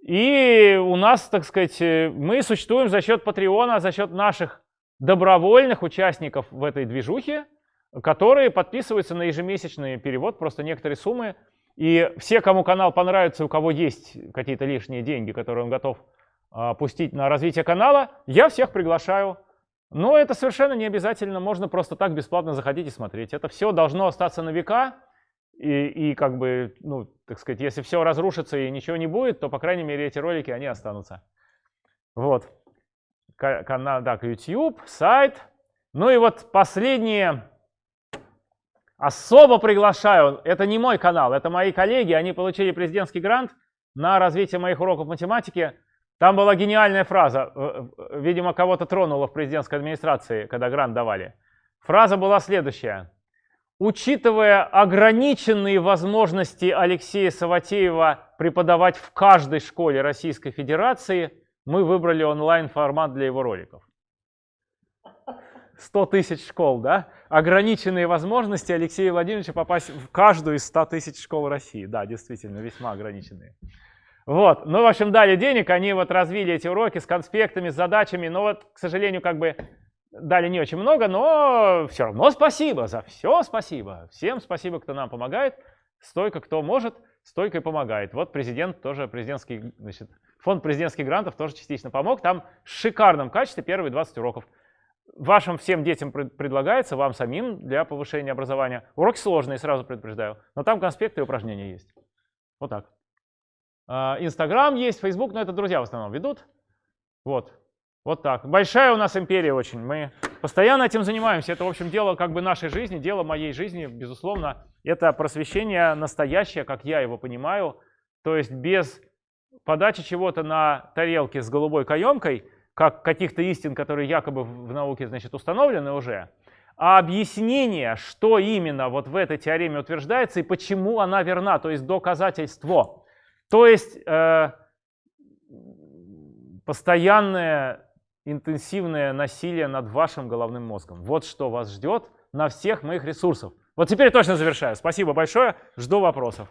и у нас, так сказать, э, мы существуем за счет Патреона, за счет наших добровольных участников в этой движухе, которые подписываются на ежемесячный перевод, просто некоторые суммы. И все, кому канал понравится, у кого есть какие-то лишние деньги, которые он готов а, пустить на развитие канала, я всех приглашаю. Но это совершенно не обязательно, можно просто так бесплатно заходить и смотреть. Это все должно остаться на века. И, и как бы, ну, так сказать, если все разрушится и ничего не будет, то, по крайней мере, эти ролики, они останутся. Вот. Канал, так, YouTube, сайт. Ну и вот последние. Особо приглашаю, это не мой канал, это мои коллеги, они получили президентский грант на развитие моих уроков математики. Там была гениальная фраза, э, э, видимо, кого-то тронула в президентской администрации, когда грант давали. Фраза была следующая. Учитывая ограниченные возможности Алексея Саватеева преподавать в каждой школе Российской Федерации, мы выбрали онлайн-формат для его роликов. 100 тысяч школ, да? Ограниченные возможности Алексея Владимировича попасть в каждую из 100 тысяч школ России. Да, действительно, весьма ограниченные. Вот, ну, в общем, дали денег, они вот развили эти уроки с конспектами, с задачами, но вот, к сожалению, как бы Дали не очень много, но все равно спасибо за все спасибо. Всем спасибо, кто нам помогает. Стойко кто может, стойко и помогает. Вот президент тоже, президентский, значит, фонд президентских грантов тоже частично помог. Там в шикарном качестве первые 20 уроков. Вашим всем детям предлагается, вам самим для повышения образования. Уроки сложные, сразу предупреждаю. Но там конспекты и упражнения есть. Вот так. А, Инстаграм есть, Фейсбук, но это друзья в основном ведут. Вот. Вот так. Большая у нас империя очень. Мы постоянно этим занимаемся. Это, в общем, дело как бы нашей жизни, дело моей жизни, безусловно. Это просвещение настоящее, как я его понимаю. То есть без подачи чего-то на тарелке с голубой каемкой, как каких-то истин, которые якобы в науке, значит, установлены уже, а объяснение, что именно вот в этой теореме утверждается и почему она верна, то есть доказательство. То есть э, постоянное интенсивное насилие над вашим головным мозгом. Вот что вас ждет на всех моих ресурсах. Вот теперь точно завершаю. Спасибо большое. Жду вопросов.